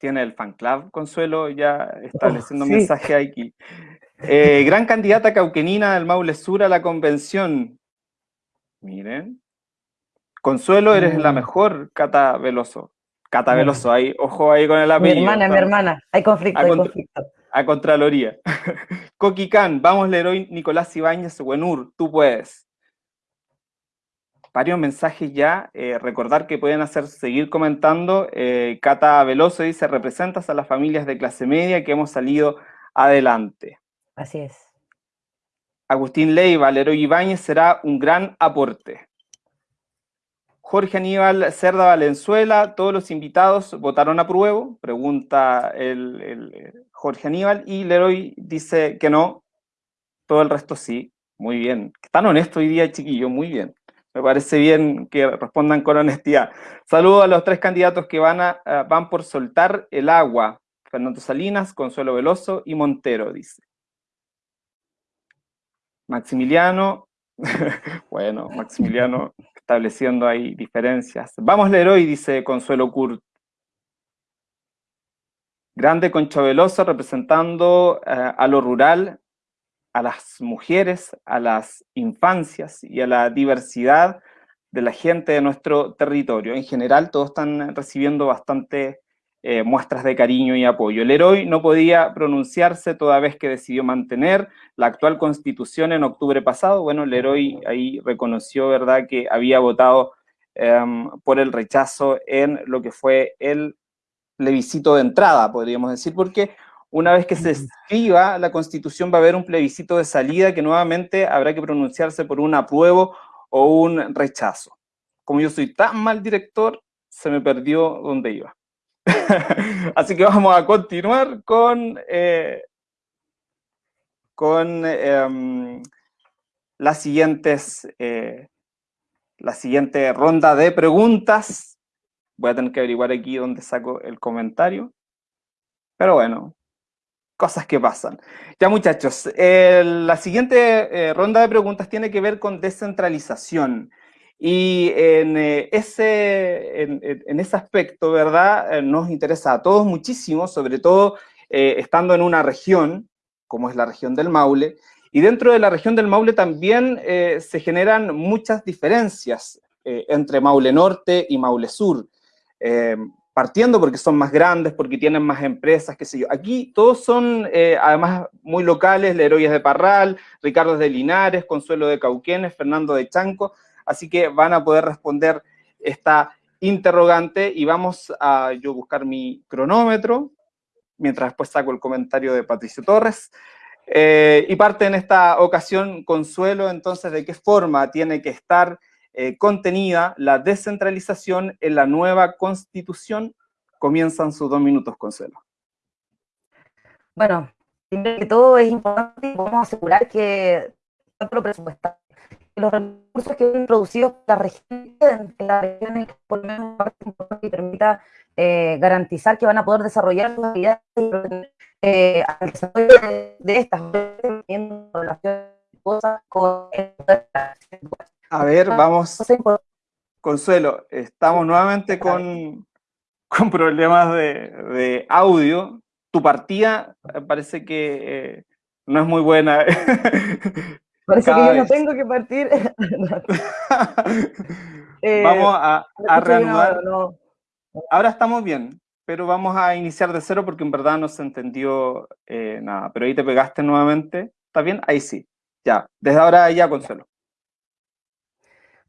tiene el fan club, Consuelo, ya estableciendo oh, mensaje aquí. Eh, gran candidata cauquenina del Maule Sur a la convención. Miren. Consuelo, eres la mm. mejor, Cata Veloso. Cata Veloso, ahí, ojo ahí con el apellido. Mi hermana, mi hermana. Hay conflicto, a hay conflicto. A Contraloría. Coquicán, vamos, Leroy Nicolás Ibáñez, Buenur, tú puedes varios mensajes ya. Eh, recordar que pueden hacer, seguir comentando. Eh, Cata Veloso dice, representas a las familias de clase media que hemos salido adelante. Así es. Agustín Leiva, Valero Ibáñez será un gran aporte. Jorge Aníbal Cerda Valenzuela, todos los invitados votaron a prueba, pregunta el, Jorge Aníbal, y Leroy dice que no, todo el resto sí. Muy bien. Están honestos hoy día, chiquillo, muy bien. Me parece bien que respondan con honestidad. Saludo a los tres candidatos que van, a, van por soltar el agua. Fernando Salinas, Consuelo Veloso y Montero, dice. Maximiliano, bueno, Maximiliano estableciendo ahí diferencias. Vamos Leroy, dice Consuelo Kurt. Grande Concho Veloso representando eh, a lo rural a las mujeres, a las infancias y a la diversidad de la gente de nuestro territorio. En general, todos están recibiendo bastante eh, muestras de cariño y apoyo. El héroe no podía pronunciarse toda vez que decidió mantener la actual constitución en octubre pasado. Bueno, el héroe ahí reconoció, ¿verdad?, que había votado em, por el rechazo en lo que fue el plebiscito de entrada, podríamos decir, porque una vez que se escriba la constitución va a haber un plebiscito de salida que nuevamente habrá que pronunciarse por un apruebo o un rechazo. Como yo soy tan mal director, se me perdió donde iba. Así que vamos a continuar con, eh, con em, las siguientes, eh, la siguiente ronda de preguntas. Voy a tener que averiguar aquí dónde saco el comentario. Pero bueno, cosas que pasan. Ya muchachos, la siguiente eh, ronda de preguntas tiene que ver con descentralización. Y en, eh, ese, en, ese aspecto, ¿verdad? Eh, nos interesa a todos muchísimo, sobre todo eh, estando en una región, como es la región del Maule, y dentro de la región del Maule también se generan muchas diferencias entre Maule Norte y Maule Sur, partiendo porque son más grandes, porque tienen más empresas, qué sé yo. Aquí todos son, además, muy locales, Leroyes de Parral, Ricardo de Linares, Consuelo de Cauquenes, Fernando de Chanco, así que van a poder responder esta interrogante y vamos a yo buscar mi cronómetro, mientras después saco el comentario de Patricio Torres. Eh, y parte en esta ocasión, Consuelo, entonces, de qué forma tiene que estar eh, contenida la descentralización en la nueva Constitución. Comienzan sus dos minutos, Consuelo. Bueno, primero que todo es importante, vamos a asegurar que tanto lo presupuestario los recursos que han introducidos la región, en la región por lo menos que permita eh, garantizar que van a poder desarrollar sus actividades eh, al desarrollo de, de estas cosas con a ver, vamos. Consuelo, estamos nuevamente con, con problemas de, de audio. Tu partida parece que eh, no es muy buena. Parece que yo no tengo que partir. Eh, vamos a, reanudar. Ahora estamos bien, pero vamos a iniciar de cero porque en verdad no se entendió eh, nada. Pero ahí te pegaste nuevamente. ¿Está bien? Ahí sí. Ya. Desde ahora ya, Consuelo.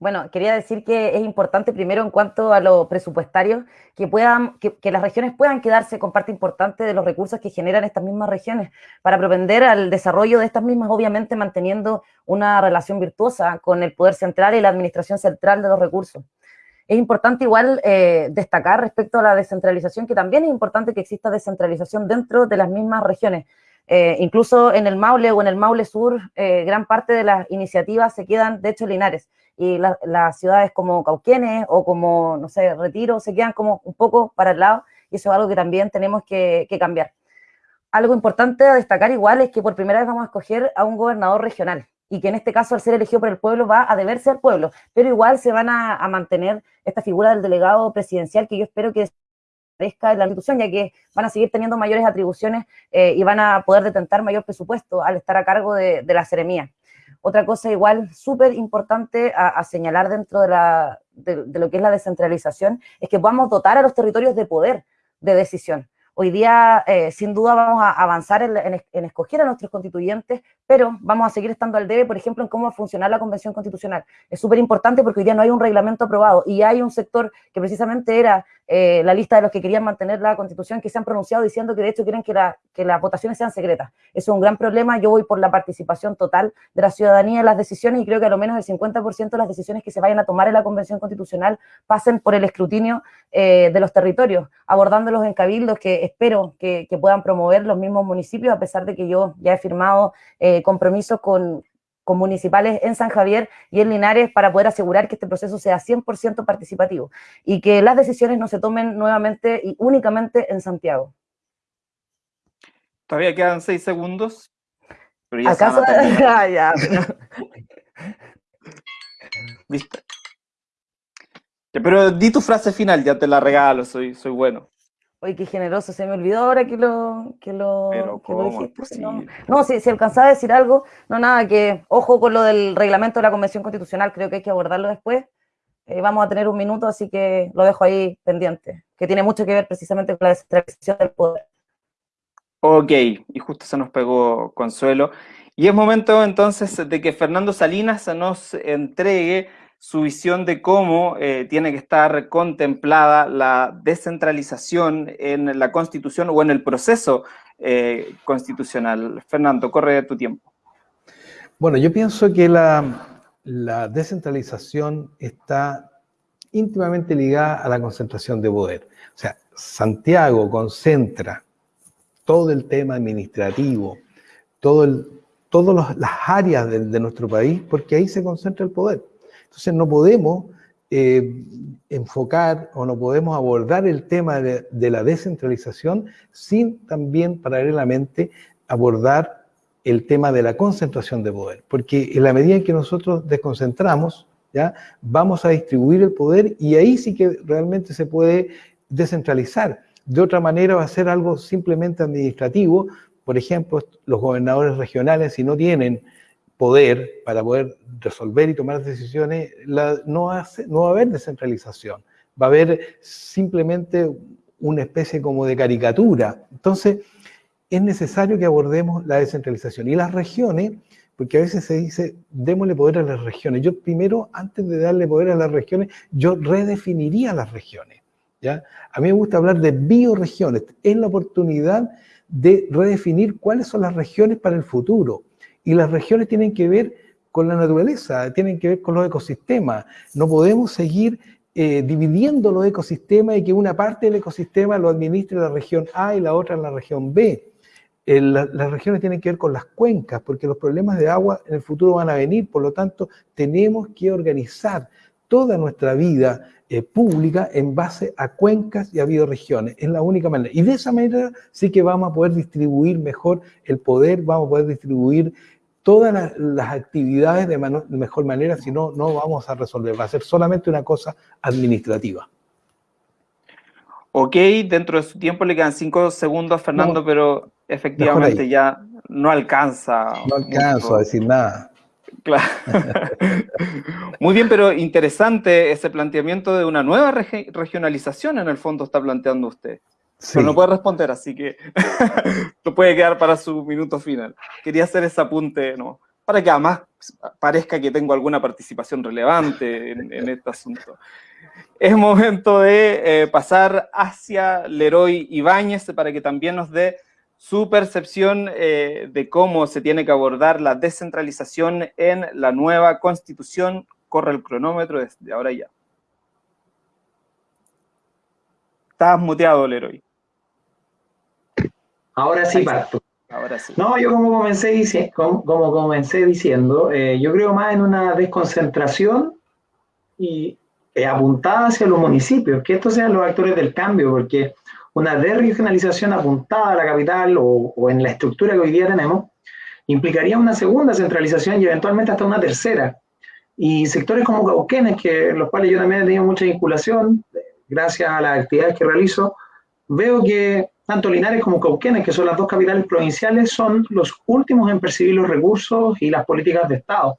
Bueno, quería decir que es importante primero en cuanto a lo presupuestario, que, puedan, que, las regiones puedan quedarse con parte importante de los recursos que generan estas mismas regiones para propender al desarrollo de estas mismas, obviamente manteniendo una relación virtuosa con el poder central y la administración central de los recursos. Es importante igual eh, destacar respecto a la descentralización, que también es importante que exista descentralización dentro de las mismas regiones. Eh, incluso en el Maule o en el Maule Sur, eh, gran parte de las iniciativas se quedan, de hecho, linares y las ciudades como Cauquenes o como, no sé, Retiro se quedan como un poco para el lado y eso es algo que también tenemos que, cambiar. Algo importante a destacar igual es que por primera vez vamos a escoger a un gobernador regional y que en este caso al ser elegido por el pueblo va a deberse al pueblo, pero igual se van a, mantener esta figura del delegado presidencial que yo espero que aparezca en la institución, ya que van a seguir teniendo mayores atribuciones eh, y van a poder detentar mayor presupuesto al estar a cargo de, de la seremía. Otra cosa igual súper importante a, señalar dentro de, la, de, lo que es la descentralización es que podamos dotar a los territorios de poder de decisión. Hoy día, eh, sin duda, vamos a avanzar en, escoger a nuestros constituyentes, pero vamos a seguir estando al debe, por ejemplo, en cómo va a funcionar la Convención Constitucional. Es súper importante porque hoy día no hay un reglamento aprobado y hay un sector que precisamente era eh, la lista de los que querían mantener la Constitución que se han pronunciado diciendo que de hecho quieren que, la, que las votaciones sean secretas. Eso es un gran problema. Yo voy por la participación total de la ciudadanía en las decisiones y creo que a lo menos el 50% de las decisiones que se vayan a tomar en la Convención Constitucional pasen por el escrutinio eh, de los territorios, abordándolos en cabildos que espero que, puedan promover los mismos municipios, a pesar de que yo ya he firmado eh, compromisos con, municipales en San Javier y en Linares para poder asegurar que este proceso sea 100% participativo y que las decisiones no se tomen nuevamente y únicamente en Santiago. Todavía quedan seis segundos. Pero ya ¿Acaso? ah, ya, Pero di tu frase final, ya te la regalo, soy, soy bueno. Oye, qué generoso, se me olvidó ahora que lo, que lo, que lo dijiste. No, no si, si, alcanzaba a decir algo, no nada, que ojo con lo del reglamento de la Convención Constitucional, creo que hay que abordarlo después. Eh, vamos a tener un minuto, así que lo dejo ahí pendiente, que tiene mucho que ver precisamente con la descentralización del poder. Ok, y justo se nos pegó Consuelo. Y es momento entonces de que Fernando Salinas nos entregue su visión de cómo eh, tiene que estar contemplada la descentralización en la Constitución o en el proceso eh, constitucional. Fernando, corre tu tiempo. Bueno, yo pienso que la, descentralización está íntimamente ligada a la concentración de poder. O sea, Santiago concentra todo el tema administrativo, todo todas las áreas de, nuestro país, porque ahí se concentra el poder. Entonces no podemos eh, enfocar o no podemos abordar el tema de, la descentralización sin también paralelamente abordar el tema de la concentración de poder, porque en la medida en que nosotros desconcentramos, ¿ya? vamos a distribuir el poder y ahí sí que realmente se puede descentralizar. De otra manera va a ser algo simplemente administrativo. Por ejemplo, los gobernadores regionales, si no tienen poder para poder resolver y tomar decisiones, no, hace, no va a haber descentralización. Va a haber simplemente una especie como de caricatura. Entonces, es necesario que abordemos la descentralización. Y las regiones, porque a veces se dice, démosle poder a las regiones. Yo primero, antes de darle poder a las regiones, yo redefiniría las regiones. A mí me gusta hablar de bioregiones. Es la oportunidad de redefinir cuáles son las regiones para el futuro. Y las regiones tienen que ver con la naturaleza, tienen que ver con los ecosistemas. No podemos seguir eh, dividiendo los ecosistemas y que una parte del ecosistema lo administre la región A y la otra la región B. las regiones tienen que ver con las cuencas, porque los problemas de agua en el futuro van a venir, por lo tanto tenemos que organizar toda nuestra vida eh, pública en base a cuencas y a bioregiones. Es la única manera. Y de esa manera sí que vamos a poder distribuir mejor el poder, vamos a poder distribuir todas las, actividades de mejor manera, si no, no vamos a resolver. Va a ser solamente una cosa administrativa. Ok, dentro de su tiempo le quedan cinco segundos, Fernando, pero efectivamente ya no alcanza. No alcanzo a decir nada. Claro. Muy bien, pero interesante ese planteamiento de una nueva regionalización en el fondo está planteando usted. Pero no puede responder, así que lo puede quedar para su minuto final. Quería hacer ese apunte, ¿no? Para que además parezca que tengo alguna participación relevante en, este asunto. Es momento de eh, pasar hacia Leroy Ibáñez para que también nos dé su percepción eh, de cómo se tiene que abordar la descentralización en la nueva constitución. Corre el cronómetro desde ahora ya. Estás muteado, Leroy. Ahora sí parto. Ahora sí. No, yo como comencé, como, comencé diciendo, eh, yo creo más en una desconcentración y eh, apuntada hacia los municipios, que estos sean los actores del cambio, porque una desregionalización apuntada a la capital o, en la estructura que hoy día tenemos, implicaría una segunda centralización y eventualmente hasta una tercera. Y sectores como Cauquenes, que los cuales yo también he tenido mucha vinculación, gracias a las actividades que realizo, veo que tanto Linares como Cauquenes, que son las dos capitales provinciales, son los últimos en percibir los recursos y las políticas de Estado.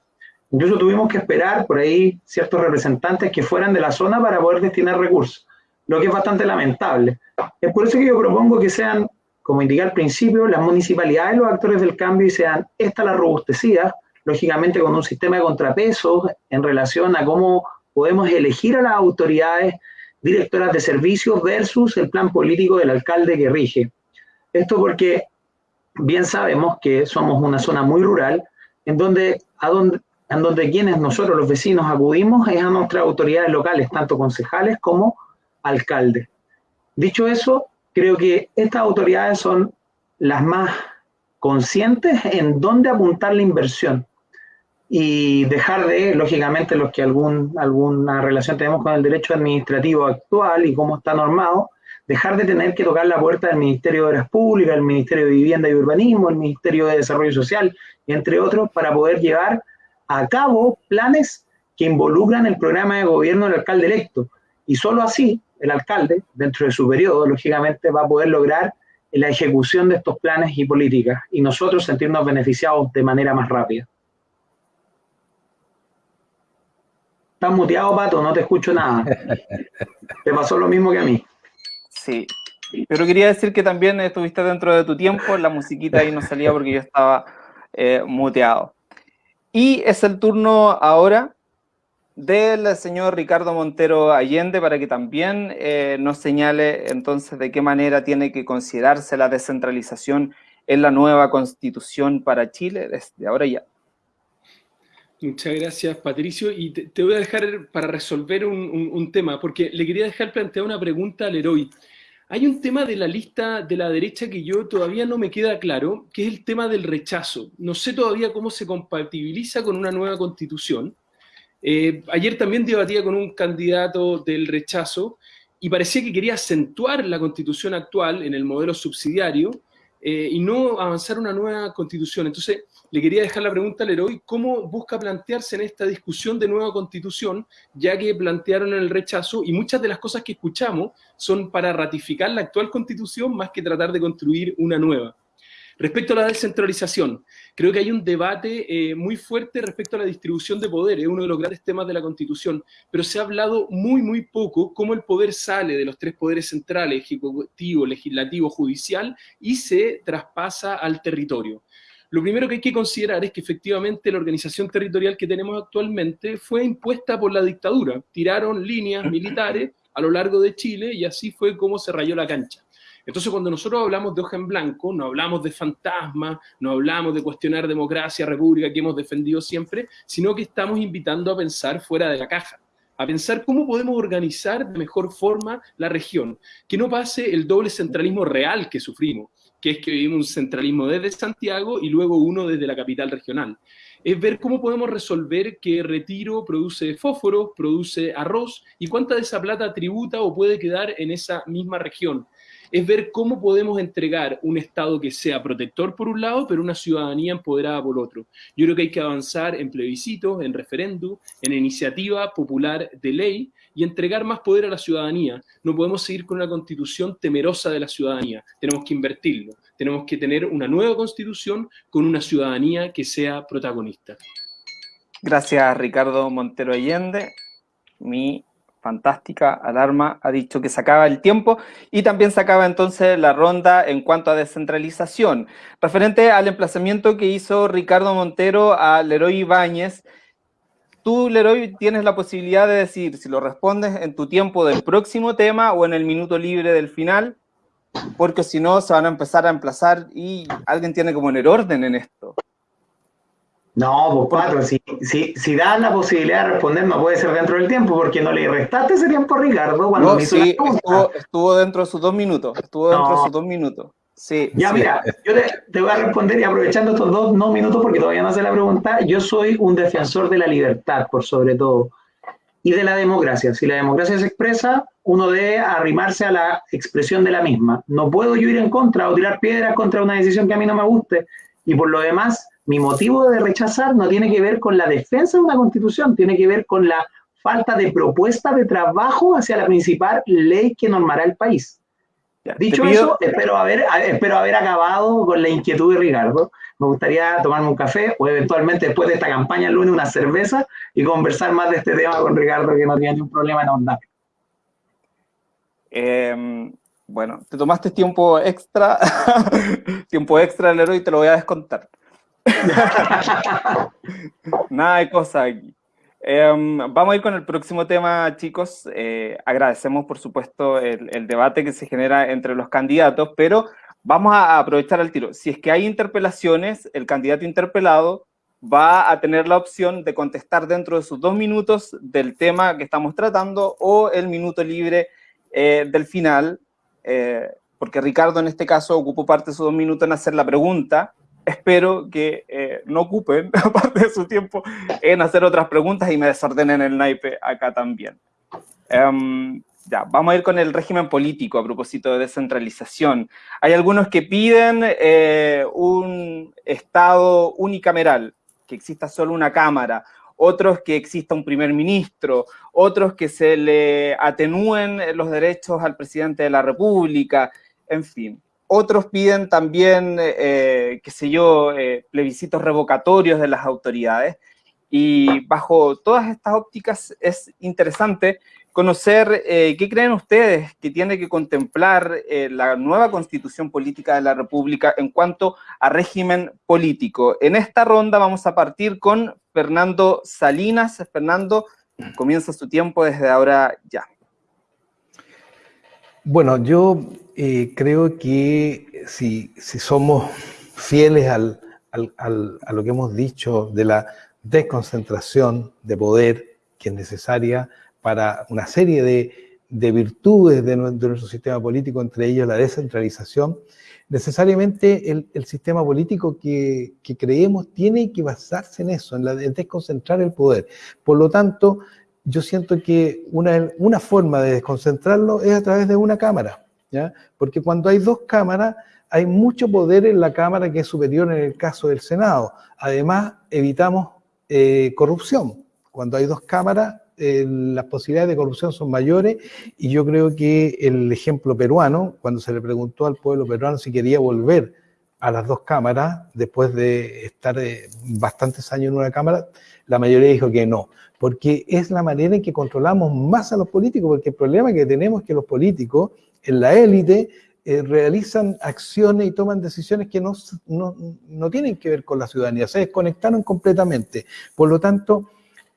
Incluso tuvimos que esperar por ahí ciertos representantes que fueran de la zona para poder destinar recursos lo que es bastante lamentable. Es por eso que yo propongo que sean, como indiqué al principio, las municipalidades los actores del cambio y sean estas las robustecidas, lógicamente con un sistema de contrapesos en relación a cómo podemos elegir a las autoridades directoras de servicios versus el plan político del alcalde que rige. Esto porque bien sabemos que somos una zona muy rural, en donde, a donde, en donde quienes nosotros los vecinos acudimos es a nuestras autoridades locales, tanto concejales como alcalde. Dicho eso, creo que estas autoridades son las más conscientes en dónde apuntar la inversión y dejar de, lógicamente, los que algún, alguna relación tenemos con el derecho administrativo actual y cómo está normado, dejar de tener que tocar la puerta del Ministerio de Obras Públicas, el Ministerio de Vivienda y Urbanismo, el Ministerio de Desarrollo Social, entre otros, para poder llevar a cabo planes que involucran el programa de gobierno del alcalde electo. Y solo así el alcalde, dentro de su periodo, lógicamente, va a poder lograr la ejecución de estos planes y políticas y nosotros sentirnos beneficiados de manera más rápida. Estás muteado, Pato, no te escucho nada. te pasó lo mismo que a mí. Sí, pero quería decir que también estuviste dentro de tu tiempo, la musiquita ahí no salía porque yo estaba eh, muteado. Y es el turno ahora del señor Ricardo Montero Allende para que también eh, nos señale entonces de qué manera tiene que considerarse la descentralización en la nueva constitución para Chile desde ahora ya. Muchas gracias, Patricio. Y te, voy a dejar para resolver un, tema, porque le quería dejar plantear una pregunta al héroe. Hay un tema de la lista de la derecha que yo todavía no me queda claro, que es el tema del rechazo. No sé todavía cómo se compatibiliza con una nueva constitución. Eh, ayer también debatía con un candidato del rechazo y parecía que quería acentuar la constitución actual en el modelo subsidiario eh, y no avanzar una nueva constitución. Entonces, le quería dejar la pregunta al héroe, ¿cómo busca plantearse en esta discusión de nueva constitución, ya que plantearon el rechazo y muchas de las cosas que escuchamos son para ratificar la actual constitución más que tratar de construir una nueva? Respecto a la descentralización, creo que hay un debate eh, muy fuerte respecto a la distribución de poder, es uno de los grandes temas de la Constitución, pero se ha hablado muy, muy poco cómo el poder sale de los tres poderes centrales, ejecutivo, legislativo, judicial, y se traspasa al territorio. Lo primero que hay que considerar es que efectivamente la organización territorial que tenemos actualmente fue impuesta por la dictadura. Tiraron líneas militares a lo largo de Chile y así fue como se rayó la cancha. Entonces, cuando nosotros hablamos de hoja en blanco, no hablamos de fantasma, no hablamos de cuestionar democracia, república que hemos defendido siempre, sino que estamos invitando a pensar fuera de la caja, a pensar cómo podemos organizar de mejor forma la región, que no pase el doble centralismo real que sufrimos, que es que vivimos un centralismo desde Santiago y luego uno desde la capital regional. Es ver cómo podemos resolver que Retiro produce fósforo, produce arroz, y cuánta de esa plata tributa o puede quedar en esa misma región es ver cómo podemos entregar un Estado que sea protector por un lado, pero una ciudadanía empoderada por otro. Yo creo que hay que avanzar en plebiscitos, en referéndum, en iniciativa popular de ley y entregar más poder a la ciudadanía. No podemos seguir con una constitución temerosa de la ciudadanía. Tenemos que invertirlo. Tenemos que tener una nueva constitución con una ciudadanía que sea protagonista. Gracias, Ricardo Montero Allende. Mi fantástica alarma ha dicho que se acaba el tiempo y también se acaba entonces la ronda en cuanto a descentralización. Referente al emplazamiento que hizo Ricardo Montero a Leroy Ibáñez, tú, Leroy, tienes la posibilidad de decir si lo respondes en tu tiempo del próximo tema o en el minuto libre del final, porque si no se van a empezar a emplazar y alguien tiene que poner orden en esto. No, pues cuatro, si, si, si das la posibilidad de responder, no puede ser dentro del tiempo, porque no le restaste ese tiempo a Ricardo cuando me hizo sí, estuvo, estuvo, dentro de sus dos minutos, estuvo dentro de sus dos minutos. Sí, ya, mira, yo te, voy a responder y aprovechando estos dos no minutos, porque todavía no hace la pregunta, yo soy un defensor de la libertad, por sobre todo, y de la democracia. Si la democracia se expresa, uno debe arrimarse a la expresión de la misma. No puedo yo ir en contra o tirar piedras contra una decisión que a mí no me guste, y por lo demás mi motivo de rechazar no tiene que ver con la defensa de una constitución, tiene que ver con la falta de propuesta de trabajo hacia la principal ley que normará el país. Dicho eso, espero haber, espero haber acabado con la inquietud de Ricardo. Me gustaría tomarme un café o eventualmente después de esta campaña el lunes una cerveza y conversar más de este tema con Ricardo, que no tiene ningún problema en ahondar. Em, bueno, te tomaste tiempo extra, tiempo extra, Leroy, y te lo voy a descontar. Nada de cosa aquí. Em, vamos a ir con el próximo tema, chicos. Eh, agradecemos, por supuesto, el, debate que se genera entre los candidatos, pero vamos a aprovechar el tiro. Si es que hay interpelaciones, el candidato interpelado va a tener la opción de contestar dentro de sus dos minutos del tema que estamos tratando o el minuto libre eh, del final, eh, porque Ricardo en este caso ocupó parte de sus dos minutos en hacer la pregunta, espero que eh, no ocupen parte de su tiempo en hacer otras preguntas y me desordenen el naipe acá también. Em, ya, vamos a ir con el régimen político a propósito de descentralización. Hay algunos que piden eh, un Estado unicameral, que exista solo una Cámara, otros que exista un primer ministro, otros que se le atenúen los derechos al presidente de la República, en fin. Otros piden también, eh, qué sé yo, eh, plebiscitos revocatorios de las autoridades. Y bajo todas estas ópticas es interesante conocer eh, qué creen ustedes que tiene que contemplar eh, la nueva constitución política de la República en cuanto a régimen político. En esta ronda vamos a partir con Fernando Salinas. Fernando, comienza su tiempo desde ahora ya. Bueno, yo eh, creo que si, somos fieles a lo que hemos dicho de la desconcentración de poder que es necesaria para una serie de, virtudes de, nuestro sistema político, entre ellos la descentralización, necesariamente el, sistema político que, creemos tiene que basarse en eso, en, la, desconcentrar el poder. Por lo tanto, yo siento que una, una forma de desconcentrarlo es a través de una cámara, ¿ya? porque cuando hay dos cámaras, hay mucho poder en la Cámara que es superior en el caso del Senado. Además, evitamos eh, corrupción. Cuando hay dos cámaras, eh, las posibilidades de corrupción son mayores y yo creo que el ejemplo peruano, cuando se le preguntó al pueblo peruano si quería volver a las dos cámaras, después de estar eh, bastantes años en una cámara, la mayoría dijo que no, porque es la manera en que controlamos más a los políticos, porque el problema que tenemos es que los políticos en la élite eh, realizan acciones y toman decisiones que no, no, no, tienen que ver con la ciudadanía, se desconectaron completamente. Por lo tanto,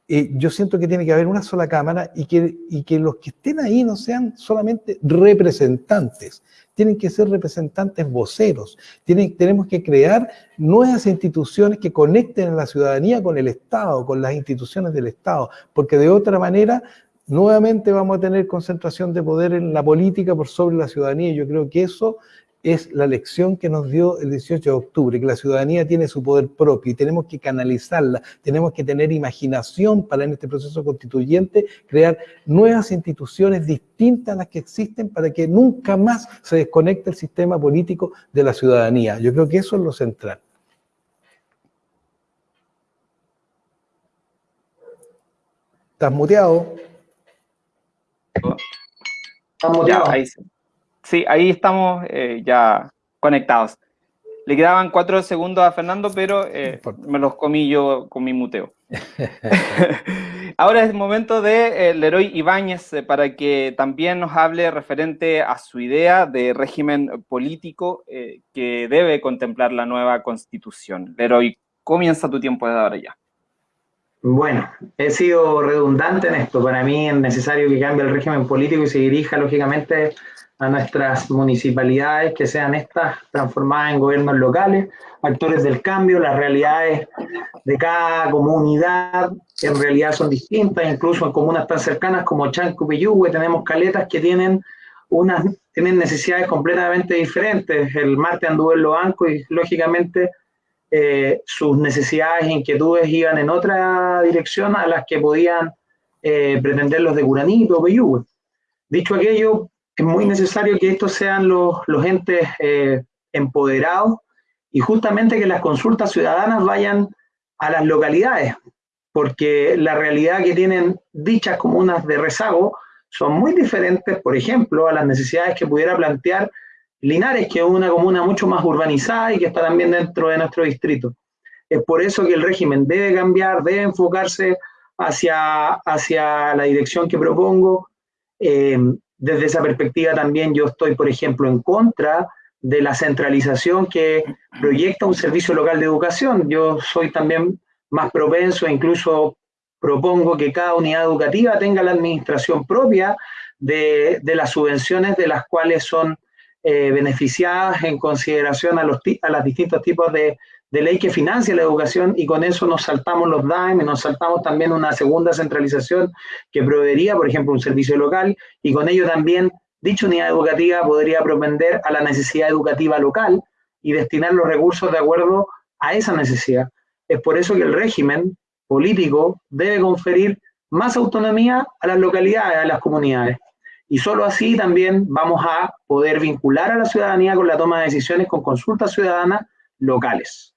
eh, yo siento que tiene que haber una sola Cámara y que, y que los que estén ahí no sean solamente representantes, tienen que ser representantes voceros. Tienen, tenemos que crear nuevas instituciones que conecten a la ciudadanía con el Estado, con las instituciones del Estado, porque de otra manera nuevamente vamos a tener concentración de poder en la política por sobre la ciudadanía. Yo creo que eso es la lección que nos dio el 18 de octubre, que la ciudadanía tiene su poder propio y tenemos que canalizarla, tenemos que tener imaginación para en este proceso constituyente crear nuevas instituciones distintas a las que existen para que nunca más se desconecte el sistema político de la ciudadanía. Yo creo que eso es lo central. ¿Estás muteado? ¿Estás muteado? ahí sí. Sí, ahí estamos eh, ya conectados. Le quedaban cuatro segundos a Fernando, pero eh, me los comí yo con mi muteo. Ahora es el momento de eh, Leroy Ibáñez para que también nos hable referente a su idea de régimen político que debe contemplar la nueva constitución. Leroy, comienza tu tiempo de ahora ya. Bueno, he sido redundante en esto. Para mí es necesario que cambie el régimen político y se dirija, lógicamente, a nuestras municipalidades, que sean estas transformadas en gobiernos locales, actores del cambio, las realidades de cada comunidad en realidad son distintas, incluso en comunas tan cercanas como Chanco y tenemos caletas que tienen unas tienen necesidades completamente diferentes. El martes anduve en Loanco y lógicamente eh, sus necesidades e inquietudes iban en otra dirección a las que podían eh, pretender los de Curanito o Dicho aquello, es muy necesario que estos sean los, los entes eh, empoderados y justamente que las consultas ciudadanas vayan a las localidades, porque la realidad que tienen dichas comunas de rezago son muy diferentes, por ejemplo, a las necesidades que pudiera plantear Linares, que es una comuna mucho más urbanizada y que está también dentro de nuestro distrito. Es por eso que el régimen debe cambiar, debe enfocarse hacia, hacia la dirección que propongo. Eh, desde esa perspectiva también yo estoy, por ejemplo, en contra de la centralización que proyecta un servicio local de educación. Yo soy también más propenso e incluso propongo que cada unidad educativa tenga la administración propia de, las subvenciones de las cuales son eh, beneficiadas en consideración a los, a los distintos tipos de, de ley que financia la educación y con eso nos saltamos los DAIM, nos saltamos también una segunda centralización que proveería, por ejemplo, un servicio local y con ello también dicha unidad educativa podría propender a la necesidad educativa local y destinar los recursos de acuerdo a esa necesidad. Es por eso que el régimen político debe conferir más autonomía a las localidades, a las comunidades. Y solo así también vamos a poder vincular a la ciudadanía con la toma de decisiones con consultas ciudadanas locales.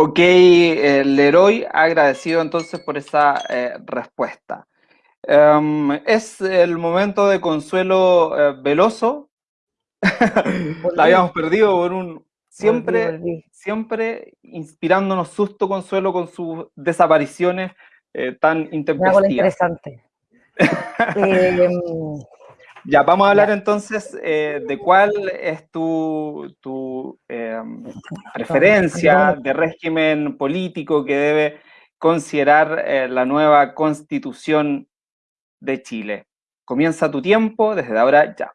Ok, eh, Leroy, agradecido entonces por esa eh, respuesta. Em, es el momento de Consuelo eh, Veloso. La habíamos perdido por un... Siempre, siempre inspirándonos susto, Consuelo, con sus desapariciones tan intempestivas. interesante. Ya, vamos a hablar entonces eh, de cuál es tu, tu em, preferencia de régimen político que debe considerar eh, la nueva constitución de Chile. Comienza tu tiempo desde ahora ya.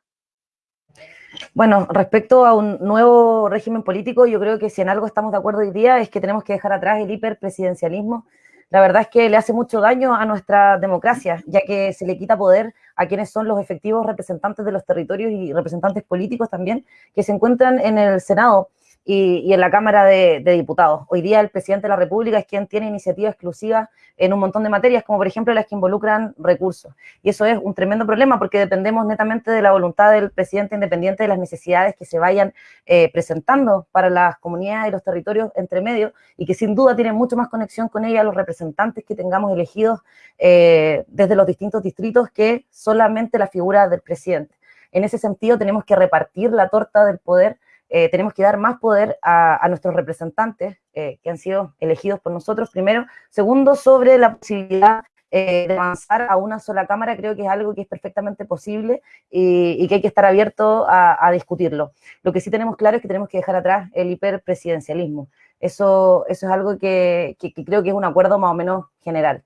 Bueno, respecto a un nuevo régimen político, yo creo que si en algo estamos de acuerdo hoy día es que tenemos que dejar atrás el hiperpresidencialismo la verdad es que le hace mucho daño a nuestra democracia, ya que se le quita poder a quienes son los efectivos representantes de los territorios y representantes políticos también, que se encuentran en el Senado y, en la Cámara de, Diputados. Hoy día el presidente de la República es quien tiene iniciativa exclusiva en un montón de materias, como por ejemplo las que involucran recursos. Y eso es un tremendo problema porque dependemos netamente de la voluntad del presidente independiente de las necesidades que se vayan eh, presentando para las comunidades y los territorios entre medio y que sin duda tienen mucho más conexión con ella los representantes que tengamos elegidos eh, desde los distintos distritos que solamente la figura del presidente. En ese sentido tenemos que repartir la torta del poder eh, tenemos que dar más poder a, nuestros representantes eh, que han sido elegidos por nosotros, primero. Segundo, sobre la posibilidad eh, de avanzar a una sola Cámara, creo que es algo que es perfectamente posible y, que hay que estar abierto a, discutirlo. Lo que sí tenemos claro es que tenemos que dejar atrás el hiperpresidencialismo. Eso, eso es algo que, creo que es un acuerdo más o menos general.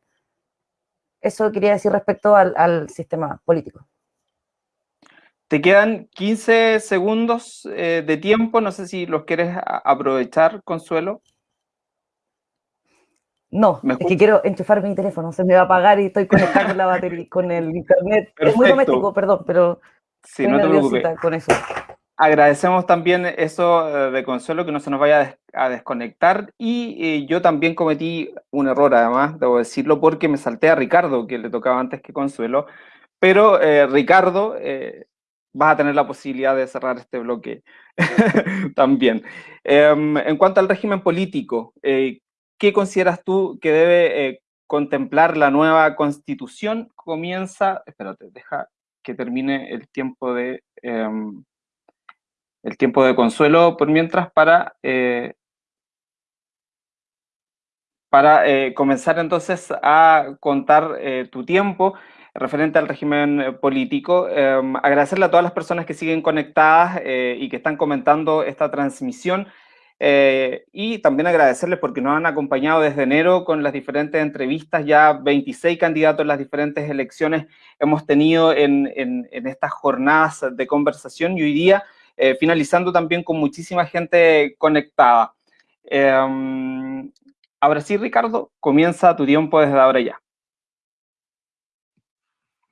Eso quería decir respecto al sistema político. Te quedan 15 segundos eh, de tiempo, no sé si los quieres aprovechar, Consuelo. No, es que quiero enchufar mi teléfono, se me va a apagar y estoy conectado con la batería, con el internet. Es muy doméstico, perdón, pero sí, no te preocupes. con eso. Agradecemos también eso eh, de Consuelo, que no se nos vaya a desconectar. Y eh, yo también cometí un error, además, debo decirlo, porque me salté a Ricardo, que le tocaba antes que Consuelo. Pero Ricardo vas a tener la posibilidad de cerrar este bloque también. Em, en cuanto al régimen político, eh, ¿qué consideras tú que debe eh, contemplar la nueva constitución? Comienza, espérate, deja que termine el tiempo de em, el tiempo de consuelo por mientras para eh, para comenzar entonces a contar tu tiempo referente al régimen eh, político. Em, agradecerle a todas las personas que siguen conectadas eh, y que están comentando esta transmisión. Eh, y también agradecerles porque nos han acompañado desde enero con las diferentes entrevistas, ya 26 candidatos en las diferentes elecciones hemos tenido en, en, estas jornadas de conversación y hoy día finalizando también con muchísima gente conectada. Em, ahora sí, Ricardo, comienza tu tiempo desde ahora ya.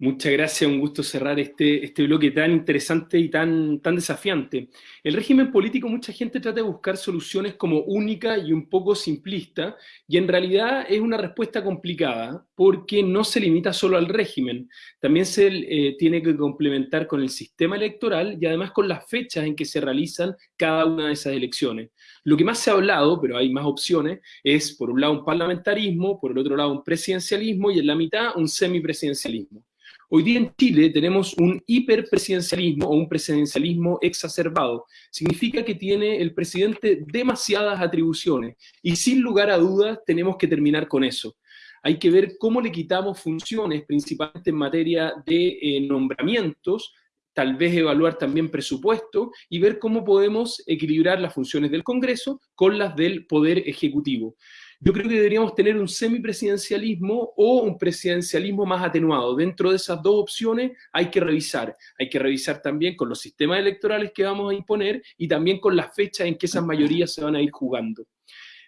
Muchas gracias, un gusto cerrar este, este bloque tan interesante y tan, tan desafiante. El régimen político, mucha gente trata de buscar soluciones como única y un poco simplista, y en realidad es una respuesta complicada, porque no se limita solo al régimen, también se eh, tiene que complementar con el sistema electoral y además con las fechas en que se realizan cada una de esas elecciones. Lo que más se ha hablado, pero hay más opciones, es por un lado un parlamentarismo, por el otro lado un presidencialismo y en la mitad un semipresidencialismo. Hoy día en Chile tenemos un hiperpresidencialismo o un presidencialismo exacerbado. Significa que tiene el presidente demasiadas atribuciones y sin lugar a dudas tenemos que terminar con eso. Hay que ver cómo le quitamos funciones, principalmente en materia de eh, nombramientos, tal vez evaluar también presupuesto y ver cómo podemos equilibrar las funciones del Congreso con las del Poder Ejecutivo. Yo creo que deberíamos tener un semipresidencialismo o un presidencialismo más atenuado. Dentro de esas dos opciones hay que revisar. Hay que revisar también con los sistemas electorales que vamos a imponer y también con las fechas en que esas mayorías se van a ir jugando.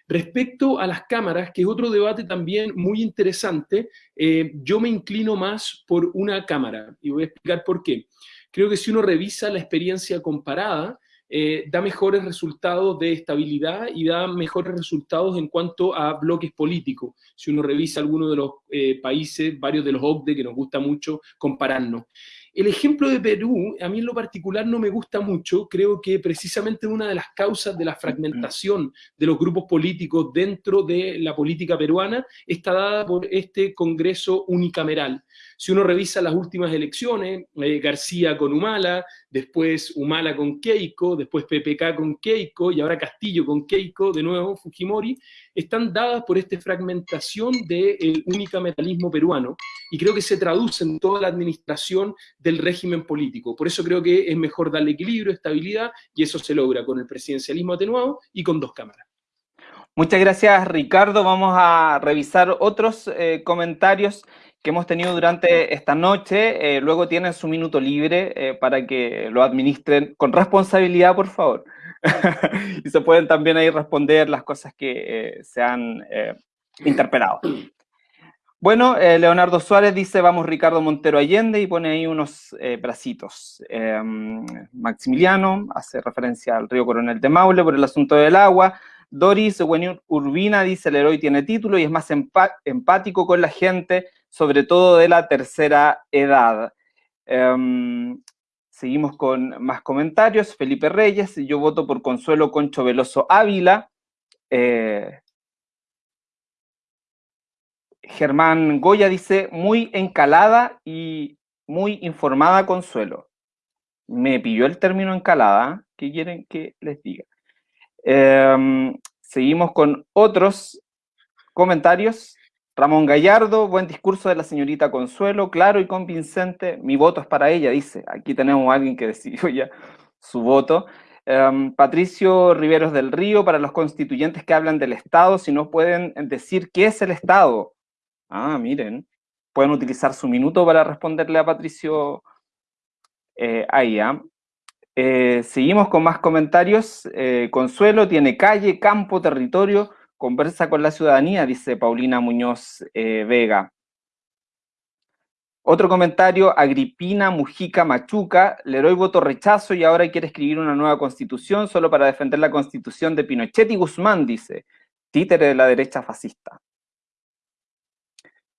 Respecto a las cámaras, que es otro debate también muy interesante, eh, yo me inclino más por una cámara y voy a explicar por qué. Creo que si uno revisa la experiencia comparada, eh, da mejores resultados de estabilidad y da mejores resultados en cuanto a bloques políticos. Si uno revisa algunos de los eh, países, varios de los OCDE, que nos gusta mucho compararnos. el ejemplo de Perú, a mí en lo particular no me gusta mucho, creo que precisamente una de las causas de la fragmentación de los grupos políticos dentro de la política peruana está dada por este Congreso unicameral. Si uno revisa las últimas elecciones, eh, García con Humala, después Humala con Keiko, después PPK con Keiko y ahora Castillo con Keiko, de nuevo Fujimori, están dadas por esta fragmentación del unicameralismo peruano y creo que se traduce en toda la administración del régimen político. Por eso creo que es mejor darle equilibrio, estabilidad y eso se logra con el presidencialismo atenuado y con dos cámaras. Muchas gracias, Ricardo. Vamos a revisar otros eh, comentarios que hemos tenido durante esta noche. Eh, luego tienen su minuto libre eh, para que lo administren con responsabilidad, por favor. y se pueden también ahí responder las cosas que se han interpelado. Bueno, Leonardo Suárez dice, vamos Ricardo Montero Allende, y pone ahí unos bracitos. Em, Maximiliano hace referencia al río Coronel de Maule por el asunto del agua. Doris Urbina dice, el héroe tiene título y es más empático con la gente, sobre todo de la tercera edad. Em, seguimos con más comentarios. Felipe Reyes, yo voto por Consuelo Concho Veloso Ávila. Eh, Germán Goya dice, muy encalada y muy informada Consuelo. Me pilló el término encalada, ¿qué quieren que les diga? Em, seguimos con otros comentarios. Ramón Gallardo, buen discurso de la señorita Consuelo, claro y convincente. Mi voto es para ella, dice. Aquí tenemos a alguien que decidió ya su voto. Em, Patricio Riveros del Río, para los constituyentes que hablan del Estado, si no pueden decir qué es el Estado. Ah, miren, pueden utilizar su minuto para responderle a Patricio eh, ahí. ¿ah? Eh, seguimos con más comentarios. Eh, Consuelo tiene calle, campo, territorio, conversa con la ciudadanía, dice Paulina Muñoz eh, Vega. Otro comentario, Agripina Mujica Machuca, Leroy voto rechazo y ahora quiere escribir una nueva constitución solo para defender la constitución de Pinochet y Guzmán, dice, títere de la derecha fascista.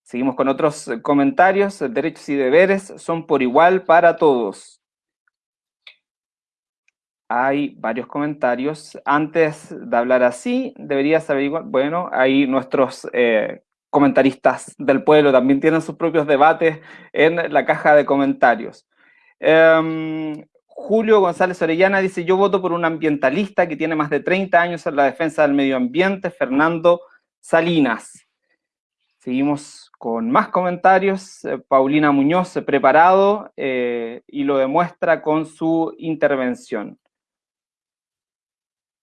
Seguimos con otros comentarios, derechos y deberes son por igual para todos hay varios comentarios. Antes de hablar así, deberías averiguar, bueno, ahí nuestros eh, comentaristas del pueblo también tienen sus propios debates en la caja de comentarios. Em, Julio González Orellana dice, yo voto por un ambientalista que tiene más de 30 años en la defensa del medio ambiente, Fernando Salinas. Seguimos con más comentarios. Eh, Paulina Muñoz, preparado, eh, y lo demuestra con su intervención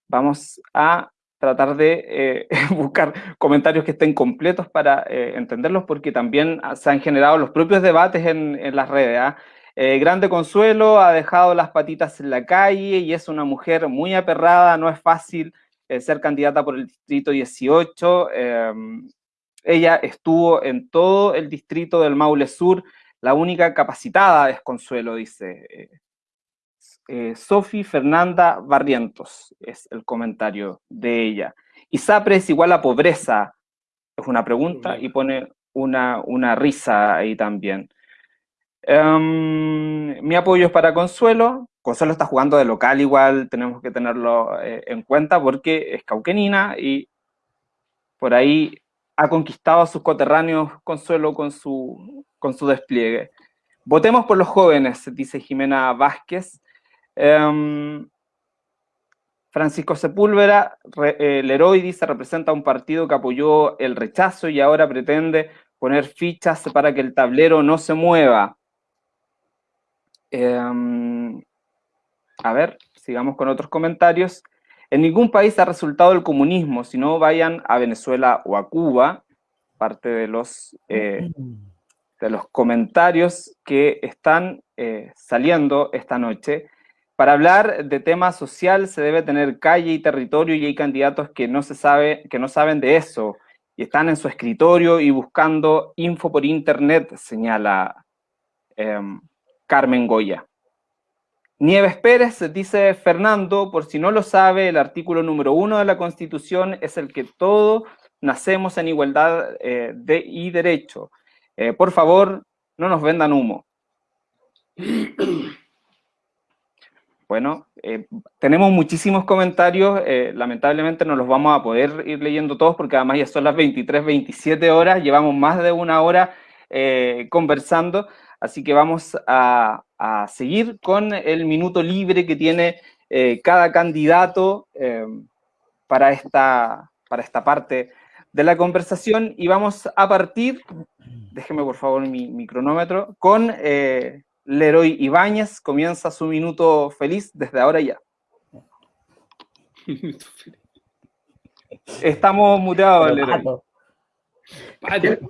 vamos a tratar de eh, buscar comentarios que estén completos para eh, entenderlos, porque también se han generado los propios debates en, las redes. ¿ah? Eh, grande Consuelo ha dejado las patitas en la calle y es una mujer muy aperrada, no es fácil ser candidata por el distrito 18. Em, ella estuvo en todo el distrito del Maule Sur, la única capacitada es Consuelo, dice eh, Sofi Fernanda Barrientos, es el comentario de ella. ¿Isapre es igual a pobreza? Es una pregunta y pone una, una risa ahí también. Em, mi apoyo es para Consuelo. Consuelo está jugando de local igual, tenemos que tenerlo eh, en cuenta porque es cauquenina y por ahí ha conquistado a sus coterráneos Consuelo con su, con su despliegue. Votemos por los jóvenes, dice Jimena Vázquez. Em, Francisco Sepúlveda, eh, Leroy dice, representa un partido que apoyó el rechazo y ahora pretende poner fichas para que el tablero no se mueva. Em, a ver, sigamos con otros comentarios. En ningún país ha resultado el comunismo, si no vayan a Venezuela o a Cuba, parte de los, eh, de los comentarios que están eh, saliendo esta noche. Para hablar de tema social se debe tener calle y territorio y hay candidatos que no, se sabe, que no saben de eso y están en su escritorio y buscando info por internet, señala em, Carmen Goya. Nieves Pérez dice Fernando, por si no lo sabe, el artículo número uno de la Constitución es el que todos nacemos en igualdad eh, de, y derecho. Eh, por favor, no nos vendan humo. Bueno, eh, tenemos muchísimos comentarios, eh, lamentablemente no los vamos a poder ir leyendo todos porque además ya son las 23, 27 horas, llevamos más de una hora eh, conversando, así que vamos a, a, seguir con el minuto libre que tiene cada candidato para, esta, para esta parte de la conversación. Y vamos a partir, déjeme por favor mi, mi cronómetro, con Leroy Ibáñez comienza su minuto feliz desde ahora ya. Estamos muteados, Leroy.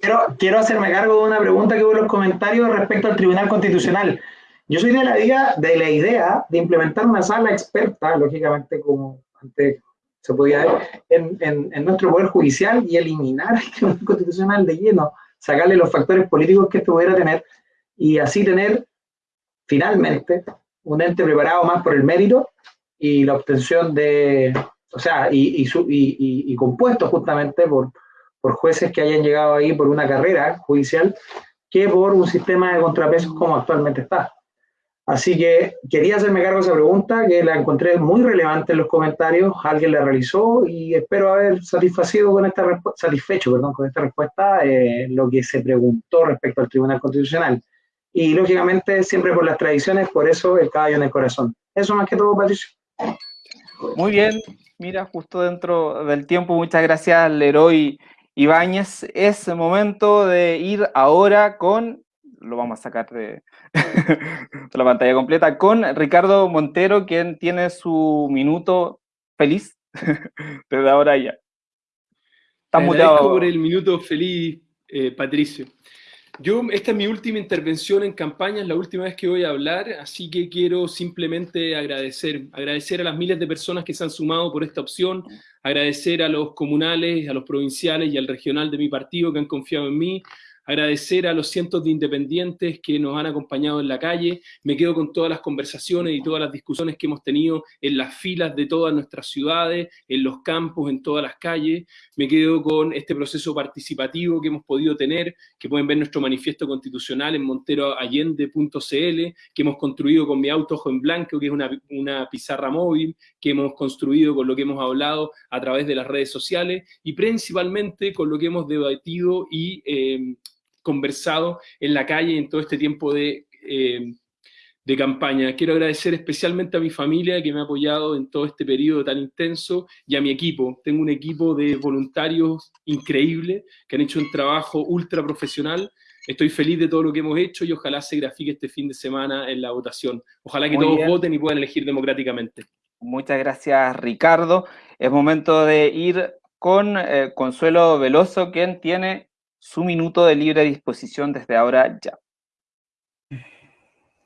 Quiero, quiero, hacerme cargo de una pregunta que hubo en los comentarios respecto al Tribunal Constitucional. Yo soy de la idea de, la idea de implementar una sala experta, lógicamente, como antes se podía ver, en, en, en nuestro Poder Judicial y eliminar el Tribunal Constitucional de lleno, sacarle los factores políticos que esto pudiera tener y así tener finalmente un ente preparado más por el mérito y la obtención de, o sea, y, y, y, y compuesto justamente por, por jueces que hayan llegado ahí por una carrera judicial que por un sistema de contrapesos como actualmente está. Así que quería hacerme cargo de esa pregunta, que la encontré muy relevante en los comentarios, alguien la realizó y espero haber satisfacido con esta satisfecho perdón, con esta respuesta eh, lo que se preguntó respecto al Tribunal Constitucional y lógicamente siempre por las tradiciones, por eso el caballo en el corazón. Eso más que todo, Patricio. Muy bien, mira, justo dentro del tiempo, muchas gracias Leroy Ibáñez. Es momento de ir ahora con, lo vamos a sacar de, la pantalla completa, con Ricardo Montero, quien tiene su minuto feliz desde ahora ya. Está muteado. por el minuto feliz, eh, Patricio. Yo, esta es mi última intervención en campaña, es la última vez que voy a hablar, así que quiero simplemente agradecer, agradecer a las miles de personas que se han sumado por esta opción, agradecer a los comunales, a los provinciales y al regional de mi partido que han confiado en mí, agradecer a los cientos de independientes que nos han acompañado en la calle. Me quedo con todas las conversaciones y todas las discusiones que hemos tenido en las filas de todas nuestras ciudades, en los campos, en todas las calles. Me quedo con este proceso participativo que hemos podido tener, que pueden ver nuestro manifiesto constitucional en monteroallende.cl, que hemos construido con mi auto ojo en blanco, que es una, una pizarra móvil, que hemos construido con lo que hemos hablado a través de las redes sociales y principalmente con lo que hemos debatido y eh, conversado en la calle en todo este tiempo de, eh, de campaña. Quiero agradecer especialmente a mi familia que me ha apoyado en todo este periodo tan intenso y a mi equipo. Tengo un equipo de voluntarios increíble que han hecho un trabajo ultra profesional. Estoy feliz de todo lo que hemos hecho y ojalá se grafique este fin de semana en la votación. Ojalá que todos voten y puedan elegir democráticamente. Muchas gracias, Ricardo. Es momento de ir con eh, Consuelo Veloso, quien tiene su minuto de libre disposición desde ahora ya.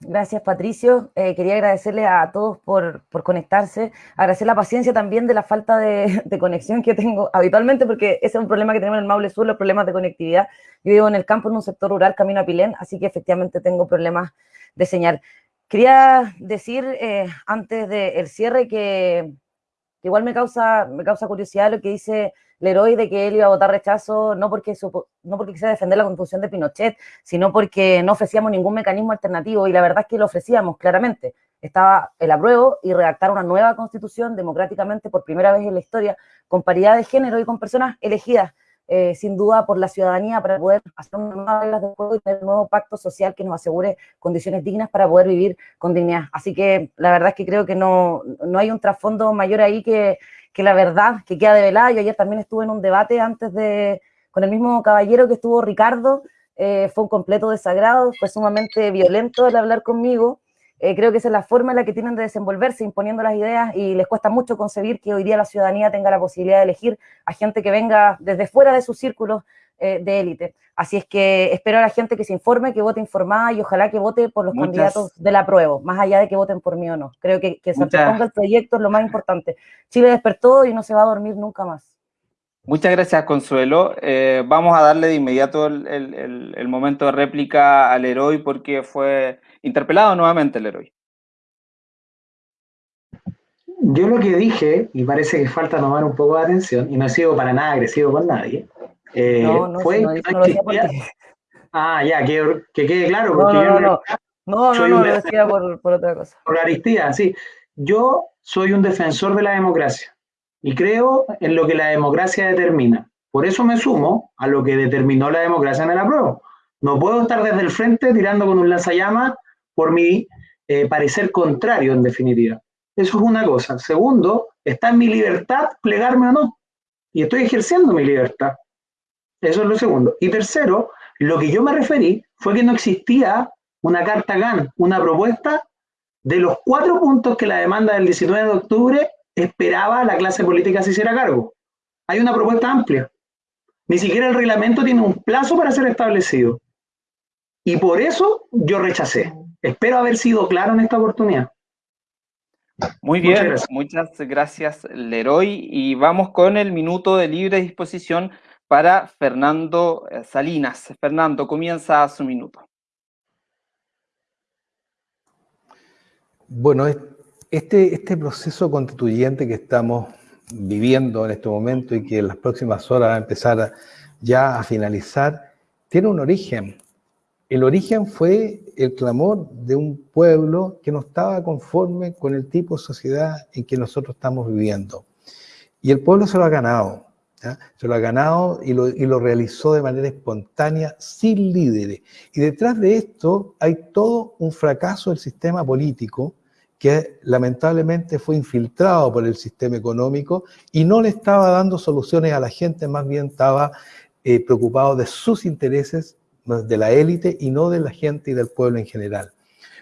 Gracias, Patricio. Eh, quería agradecerle a todos por, por, conectarse, agradecer la paciencia también de la falta de, de, conexión que tengo habitualmente, porque ese es un problema que tenemos en el Maule Sur, los problemas de conectividad. Yo vivo en el campo, en un sector rural, camino a Pilén, así que efectivamente tengo problemas de señal. Quería decir, eh, antes del cierre, que, que, igual me causa, me causa curiosidad lo que dice Leroy de que él iba a votar rechazo no porque, no porque quisiera defender la constitución de Pinochet, sino porque no ofrecíamos ningún mecanismo alternativo y la verdad es que lo ofrecíamos claramente. Estaba el apruebo y redactar una nueva constitución democráticamente por primera vez en la historia, con paridad de género y con personas elegidas, eh, sin duda, por la ciudadanía para poder hacer una nueva reglas de juego y tener un nuevo pacto social que nos asegure condiciones dignas para poder vivir con dignidad. Así que la verdad es que creo que no, no hay un trasfondo mayor ahí que que la verdad que queda develada. Yo ayer también estuve en un debate antes de, con el mismo caballero que estuvo Ricardo, eh, fue un completo desagrado, fue sumamente violento el hablar conmigo. Eh, creo que esa es la forma en la que tienen de desenvolverse, imponiendo las ideas, y les cuesta mucho concebir que hoy día la ciudadanía tenga la posibilidad de elegir a gente que venga desde fuera de sus círculos eh, de élite. Así es que espero a la gente que se informe, que vote informada y ojalá que vote por los candidatos del apruebo, más allá de que voten por mí o no. Creo que, que se ponga el proyecto es lo más importante. Chile despertó y no se va a dormir nunca más. Muchas gracias, Consuelo. Eh, vamos a darle de inmediato el, el, el, momento de réplica al héroe porque fue interpelado nuevamente el héroe. Yo lo que dije, y parece que falta tomar un poco de atención, y no he sido para nada agresivo con nadie, eh, no, no, fue no, Ah, ya, que, que, quede claro. Porque no, no, no, No, no, no, lo decía por, por otra cosa. Por Aristía, sí. Yo soy un defensor de la democracia y creo en lo que la democracia determina. Por eso me sumo a lo que determinó la democracia en el apruebo. No puedo estar desde el frente tirando con un lanzallamas por mi eh, parecer contrario, en definitiva. Eso es una cosa. Segundo, está en mi libertad plegarme o no. Y estoy ejerciendo mi libertad. Eso es lo segundo. Y tercero, lo que yo me referí fue que no existía una carta GAN, una propuesta de los cuatro puntos que la demanda del 19 de octubre esperaba la clase política se hiciera cargo. Hay una propuesta amplia. Ni siquiera el reglamento tiene un plazo para ser establecido. Y por eso yo rechacé. Espero haber sido claro en esta oportunidad. Muy bien, muchas gracias. Leroy. Y vamos con el minuto de libre disposición para Fernando eh, Salinas. Fernando, comienza su minuto. Bueno, este, este proceso constituyente que estamos viviendo en este momento y que en las próximas horas va a empezar ya a finalizar, tiene un origen. El origen fue el clamor de un pueblo que no estaba conforme con el tipo de sociedad en que nosotros estamos viviendo. Y el pueblo se lo ha ganado, se lo ha ganado y lo, realizó de manera espontánea, sin líderes. Y detrás de esto hay todo un fracaso del sistema político que lamentablemente fue infiltrado por el sistema económico y no le estaba dando soluciones a la gente, más bien estaba eh, preocupado de sus intereses, de la élite y no de la gente y del pueblo en general.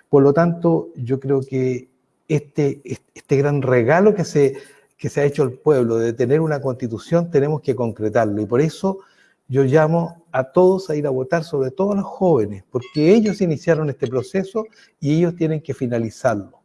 Por lo tanto, yo creo que este, este gran regalo que se, que se ha hecho al pueblo de tener una constitución, tenemos que concretarlo. Y por eso yo llamo a todos a ir a votar, sobre todo a los jóvenes, porque ellos iniciaron este proceso y ellos tienen que finalizarlo.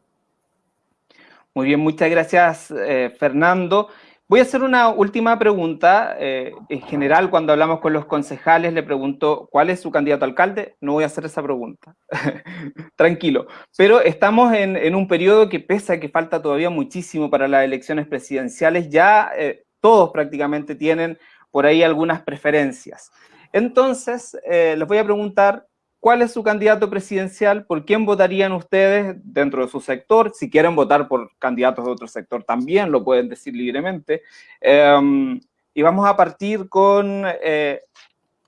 Muy bien, muchas gracias, eh, Fernando. Voy a hacer una última pregunta. Eh, en general, cuando hablamos con los concejales, le pregunto cuál es su candidato a alcalde. No voy a hacer esa pregunta. Tranquilo. Pero estamos en, un periodo que, pese a que falta todavía muchísimo para las elecciones presidenciales, ya eh, todos prácticamente tienen por ahí algunas preferencias. Entonces, les voy a preguntar ¿Cuál es su candidato presidencial? ¿Por quién votarían ustedes dentro de su sector? Si quieren votar por candidatos de otro sector, también lo pueden decir libremente. Em, y vamos a partir con, eh,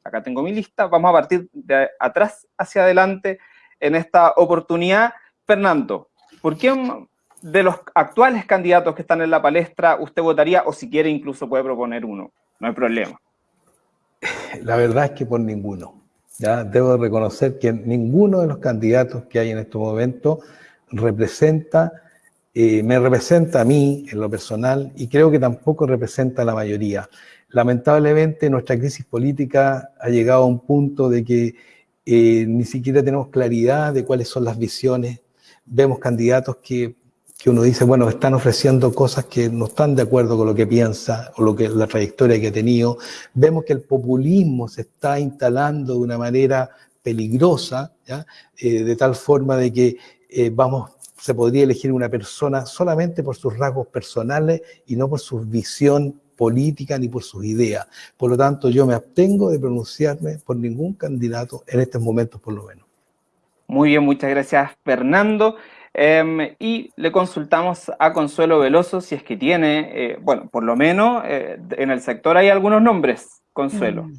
acá tengo mi lista, vamos a partir de atrás hacia adelante en esta oportunidad. Fernando, ¿por quién de los actuales candidatos que están en la palestra usted votaría o si quiere incluso puede proponer uno? No hay problema. La verdad es que por ninguno. Debo reconocer que ninguno de los candidatos que hay en este momento representa, eh, me representa a mí en lo personal y creo que tampoco representa a la mayoría. Lamentablemente nuestra crisis política ha llegado a un punto de que eh, ni siquiera tenemos claridad de cuáles son las visiones. Vemos candidatos que que uno dice, bueno, están ofreciendo cosas que no están de acuerdo con lo que piensa o lo que la trayectoria que ha tenido. Vemos que el populismo se está instalando de una manera peligrosa, eh, de tal forma de que eh, vamos, se podría elegir una persona solamente por sus rasgos personales y no por su visión política ni por sus ideas. Por lo tanto, yo me abstengo de pronunciarme por ningún candidato en estos momentos, por lo menos. Muy bien, muchas gracias, Fernando. Em, y le consultamos a Consuelo Veloso si es que tiene, eh, bueno, por lo menos eh, en el sector hay algunos nombres, Consuelo. Mm.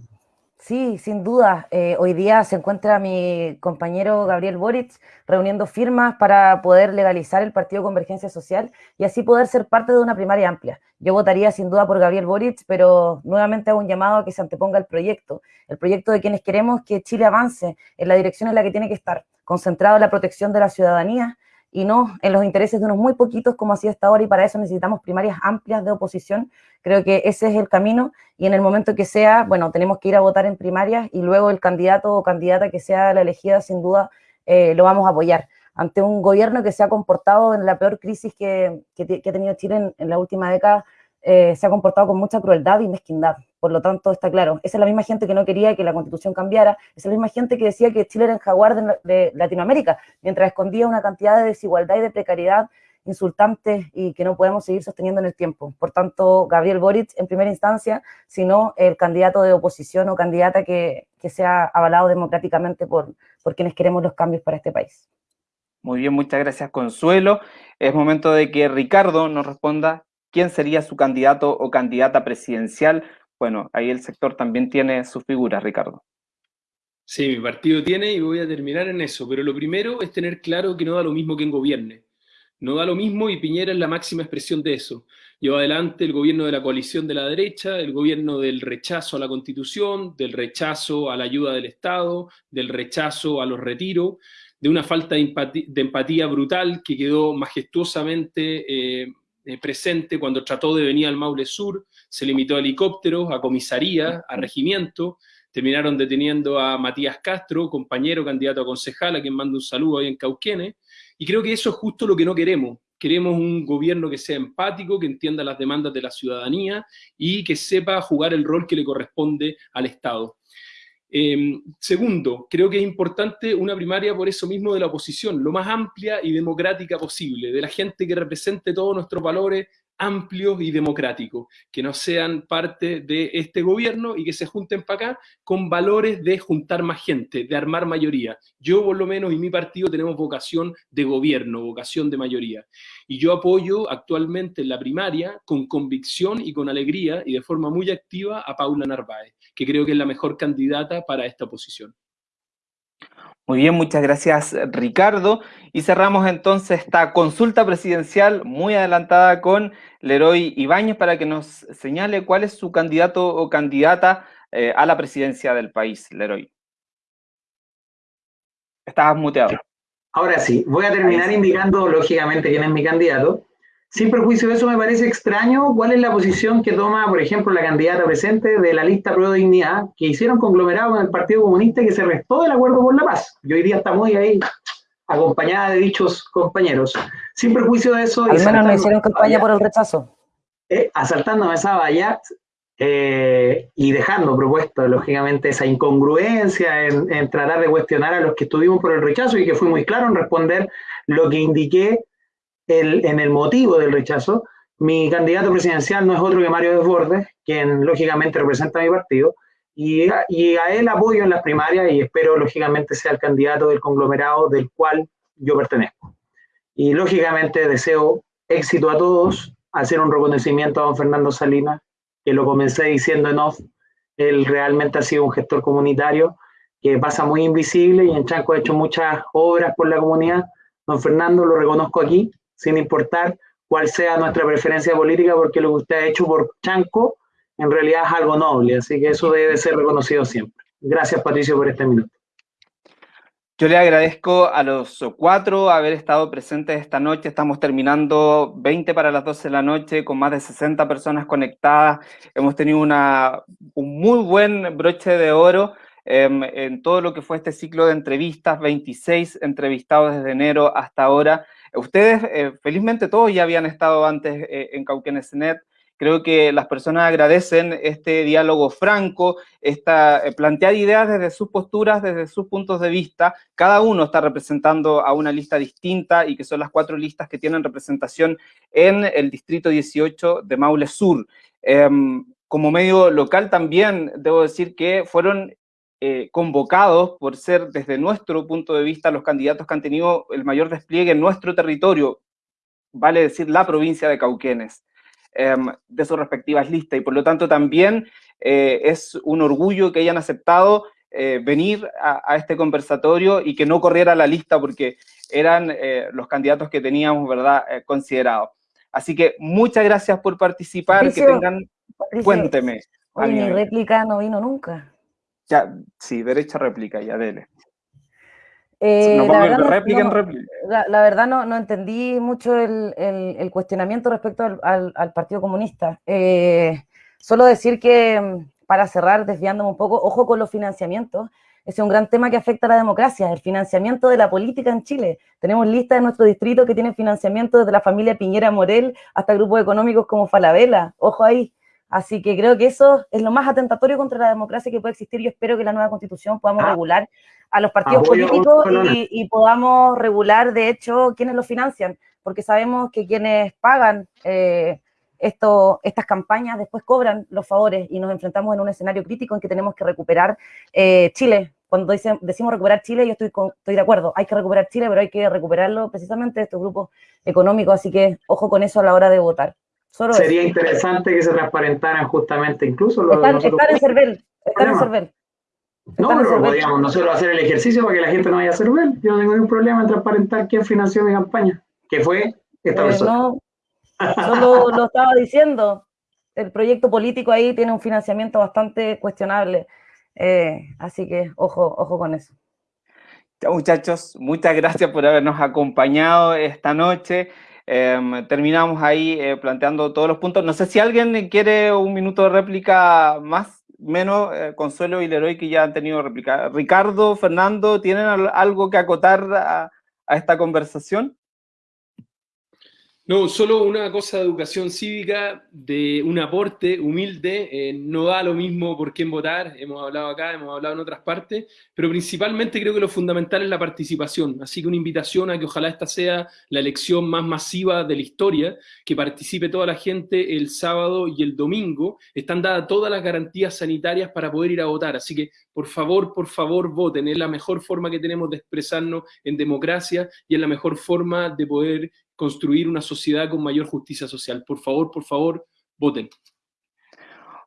Sí, sin duda. Eh, hoy día se encuentra mi compañero Gabriel Boric reuniendo firmas para poder legalizar el Partido Convergencia Social y así poder ser parte de una primaria amplia. Yo votaría sin duda por Gabriel Boric, pero nuevamente hago un llamado a que se anteponga el proyecto, el proyecto de quienes queremos que Chile avance en la dirección en la que tiene que estar, concentrado en la protección de la ciudadanía, y no en los intereses de unos muy poquitos como así hasta ahora y para eso necesitamos primarias amplias de oposición. Creo que ese es el camino y en el momento que sea, bueno, tenemos que ir a votar en primarias y luego el candidato o candidata que sea la elegida sin duda eh, lo vamos a apoyar. Ante un gobierno que se ha comportado en la peor crisis que, que, ha tenido Chile en la última década, eh, se ha comportado con mucha crueldad y mezquindad. Por lo tanto, está claro, esa es la misma gente que no quería que la constitución cambiara, esa es la misma gente que decía que Chile era el jaguar de, Latinoamérica, mientras escondía una cantidad de desigualdad y de precariedad insultantes y que no podemos seguir sosteniendo en el tiempo. Por tanto, Gabriel Boric en primera instancia, sino el candidato de oposición o candidata que, que sea avalado democráticamente por, por quienes queremos los cambios para este país. Muy bien, muchas gracias Consuelo. Es momento de que Ricardo nos responda quién sería su candidato o candidata presidencial. Bueno, ahí el sector también tiene su figura, Ricardo. Sí, mi partido tiene y voy a terminar en eso, pero lo primero es tener claro que no da lo mismo que en gobierne. No da lo mismo y Piñera es la máxima expresión de eso. Lleva adelante el gobierno de la coalición de la derecha, el gobierno del rechazo a la constitución, del rechazo a la ayuda del Estado, del rechazo a los retiros, de una falta de empatía, brutal que quedó majestuosamente eh, eh, presente cuando trató de venir al Maule Sur, se limitó a helicópteros, a comisaría, a regimiento, terminaron deteniendo a Matías Castro, compañero candidato a concejal, a quien mando un saludo ahí en Cauquenes, y creo que eso es justo lo que no queremos. Queremos un gobierno que sea empático, que entienda las demandas de la ciudadanía y que sepa jugar el rol que le corresponde al Estado. Em, segundo, creo que es importante una primaria por eso mismo de la oposición, lo más amplia y democrática posible, de la gente que represente todos nuestros valores, amplios y democráticos, que no sean parte de este gobierno y que se junten para acá con valores de juntar más gente, de armar mayoría. Yo por lo menos y mi partido tenemos vocación de gobierno, vocación de mayoría. Y yo apoyo actualmente en la primaria con convicción y con alegría y de forma muy activa a Paula Narváez, que creo que es la mejor candidata para esta posición. Muy bien, muchas gracias Ricardo. Y cerramos entonces esta consulta presidencial muy adelantada con Leroy Ibáñez para que nos señale cuál es su candidato o candidata eh, a la presidencia del país, Leroy. Estabas muteado. Ahora sí, voy a terminar indicando lógicamente quién es mi candidato. Sin perjuicio de eso, me parece extraño cuál es la posición que toma, por ejemplo, la candidata presente de la lista Pro Dignidad, que hicieron conglomerado con el Partido Comunista y que se restó del acuerdo por la paz. Yo hoy día está muy ahí, acompañada de dichos compañeros. Sin perjuicio de eso... Al menos no hicieron campaña por el rechazo. Eh, asaltándome esa valla eh, y dejando propuesto, lógicamente, esa incongruencia en, en tratar de cuestionar a los que estuvimos por el rechazo y que fui muy claro en responder lo que indiqué en el motivo del rechazo, mi candidato presidencial no es otro que Mario Desbordes, quien lógicamente representa a mi partido, y a, y a él apoyo en las primarias y espero lógicamente sea el candidato del conglomerado del cual yo pertenezco. Y lógicamente deseo éxito a todos, hacer un reconocimiento a don Fernando Salinas, que lo comencé diciendo en off, él realmente ha sido un gestor comunitario que pasa muy invisible y en Chanco ha hecho muchas obras por la comunidad. Don Fernando lo reconozco aquí sin importar cuál sea nuestra preferencia política, porque lo que usted ha hecho por Chanco en realidad es algo noble, así que eso debe ser reconocido siempre. Gracias, Patricio, por este minuto. Yo le agradezco a los cuatro haber estado presentes esta noche. Estamos terminando 20 para las 12 de la noche con más de 60 personas conectadas. Hemos tenido una, un muy buen broche de oro em, en todo lo que fue este ciclo de entrevistas, 26 entrevistados desde enero hasta ahora. Ustedes, eh, felizmente todos ya habían estado antes eh, en Cauquenes.net. Creo que las personas agradecen este diálogo franco, esta, eh, plantear ideas desde sus posturas, desde sus puntos de vista. Cada uno está representando a una lista distinta y que son las cuatro listas que tienen representación en el distrito 18 de Maule Sur. Em, como medio local también debo decir que fueron eh, convocados por ser desde nuestro punto de vista los candidatos que han tenido el mayor despliegue en nuestro territorio, vale decir la provincia de Cauquenes, em, de sus respectivas listas. Y por lo tanto también eh, es un orgullo que hayan aceptado eh, venir a, este conversatorio y que no corriera la lista porque eran los candidatos que teníamos, ¿verdad?, considerados. Así que muchas gracias por participar, que tengan... cuénteme. mi réplica no vino nunca. Ya, sí, derecha réplica, ya, dele. Eh, la, verdad no, réplica en réplica. La, verdad no, entendí mucho el, cuestionamiento respecto al, Partido Comunista. Eh, solo decir que, para cerrar, desviándome un poco, ojo con los financiamientos. Ese es un gran tema que afecta a la democracia, el financiamiento de la política en Chile. Tenemos listas de nuestro distrito que tienen financiamiento desde la familia Piñera Morel hasta grupos económicos como Falabella. Ojo ahí. Así que creo que eso es lo más atentatorio contra la democracia que puede existir. Yo espero que la nueva constitución podamos ah. regular a los partidos políticos y, podamos regular, de hecho, quiénes los financian, porque sabemos que quienes pagan eh, esto, estas campañas después cobran los favores y nos enfrentamos en un escenario crítico en que tenemos que recuperar eh, Chile, cuando decimos recuperar Chile, yo estoy, estoy de acuerdo, hay que recuperar Chile, pero hay que recuperarlo precisamente de estos grupos económicos, así que ojo con eso a la hora de votar. Sería interesante que se transparentaran justamente incluso los... Están, en CERVEL, están en CERVEL. No, pero podríamos nosotros hacer el ejercicio para que la gente no vaya a CERVEL. Yo no tengo ningún problema en transparentar quién financió mi campaña, que fue esta eh, persona. No, solo lo estaba diciendo. El proyecto político ahí tiene un financiamiento bastante cuestionable. Eh, así que ojo, ojo con eso. muchachos, muchas gracias por habernos acompañado esta noche. Em, terminamos ahí eh, planteando todos los puntos. No sé si alguien quiere un minuto de réplica más, menos eh, Consuelo y Leroy que ya han tenido réplica. Ricardo, Fernando, ¿tienen algo que acotar a esta conversación? No, solo una cosa de educación cívica, de un aporte humilde, eh, no da lo mismo por quién votar, hemos hablado acá, hemos hablado en otras partes, pero principalmente creo que lo fundamental es la participación, así que una invitación a que ojalá esta sea la elección más masiva de la historia, que participe toda la gente el sábado y el domingo, están dadas todas las garantías sanitarias para poder ir a votar, así que por favor, por favor voten, es la mejor forma que tenemos de expresarnos en democracia y es la mejor forma de poder construir una sociedad con mayor justicia social. Por favor, por favor, voten.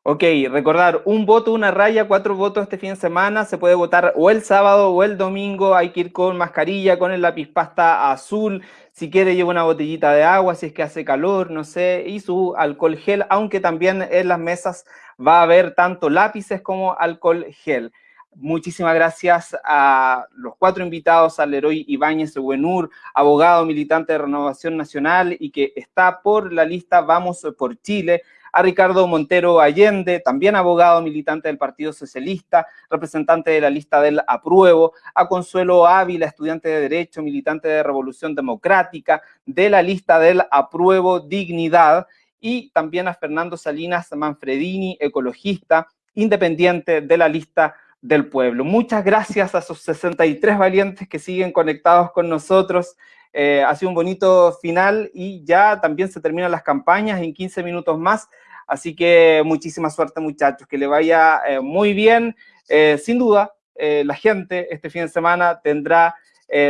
Ok, recordar, un voto, una raya, cuatro votos este fin de semana, se puede votar o el sábado o el domingo, hay que ir con mascarilla, con el lápiz pasta azul, si quiere lleva una botellita de agua, si es que hace calor, no sé, y su alcohol gel, aunque también en las mesas va a haber tanto lápices como alcohol gel. Muchísimas gracias a los cuatro invitados, al Leroy Ibáñez Buenur, abogado militante de Renovación Nacional y que está por la lista Vamos por Chile, a Ricardo Montero Allende, también abogado militante del Partido Socialista, representante de la lista del Apruebo, a Consuelo Ávila, estudiante de Derecho, militante de Revolución Democrática, de la lista del Apruebo Dignidad, y también a Fernando Salinas Manfredini, ecologista, independiente de la lista del pueblo. Muchas gracias a esos 63 valientes que siguen conectados con nosotros. Eh, ha sido un bonito final y ya también se terminan las campañas en 15 minutos más. Así que muchísima suerte muchachos, que le vaya eh, muy bien. Eh, sin duda, la gente este fin de semana tendrá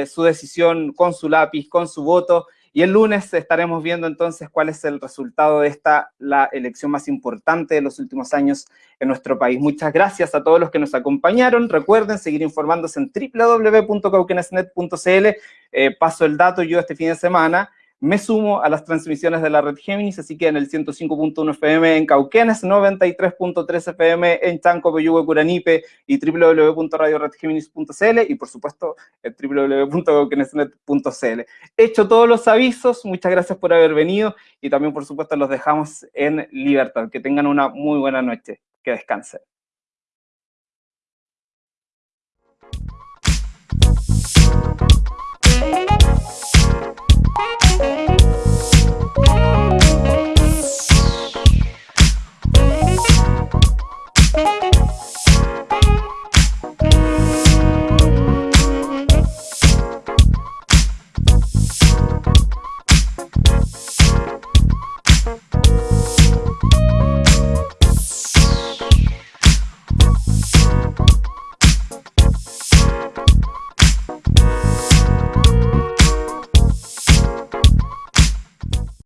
su decisión con su lápiz, con su voto y el lunes estaremos viendo entonces cuál es el resultado de esta, la elección más importante de los últimos años en nuestro país. Muchas gracias a todos los que nos acompañaron. Recuerden seguir informándose en www.cauquenesnet.cl. Eh, paso el dato yo este fin de semana me sumo a las transmisiones de la red Géminis, así que en el 105.1 FM en Cauquenes, 93.3 FM en Chanco, Peyúgue, Curanipe y www.radioredgeminis.cl y por supuesto www.cauquenesnet.cl. Hecho todos los avisos, muchas gracias por haber venido y también por supuesto los dejamos en libertad. Que tengan una muy buena noche, que descansen.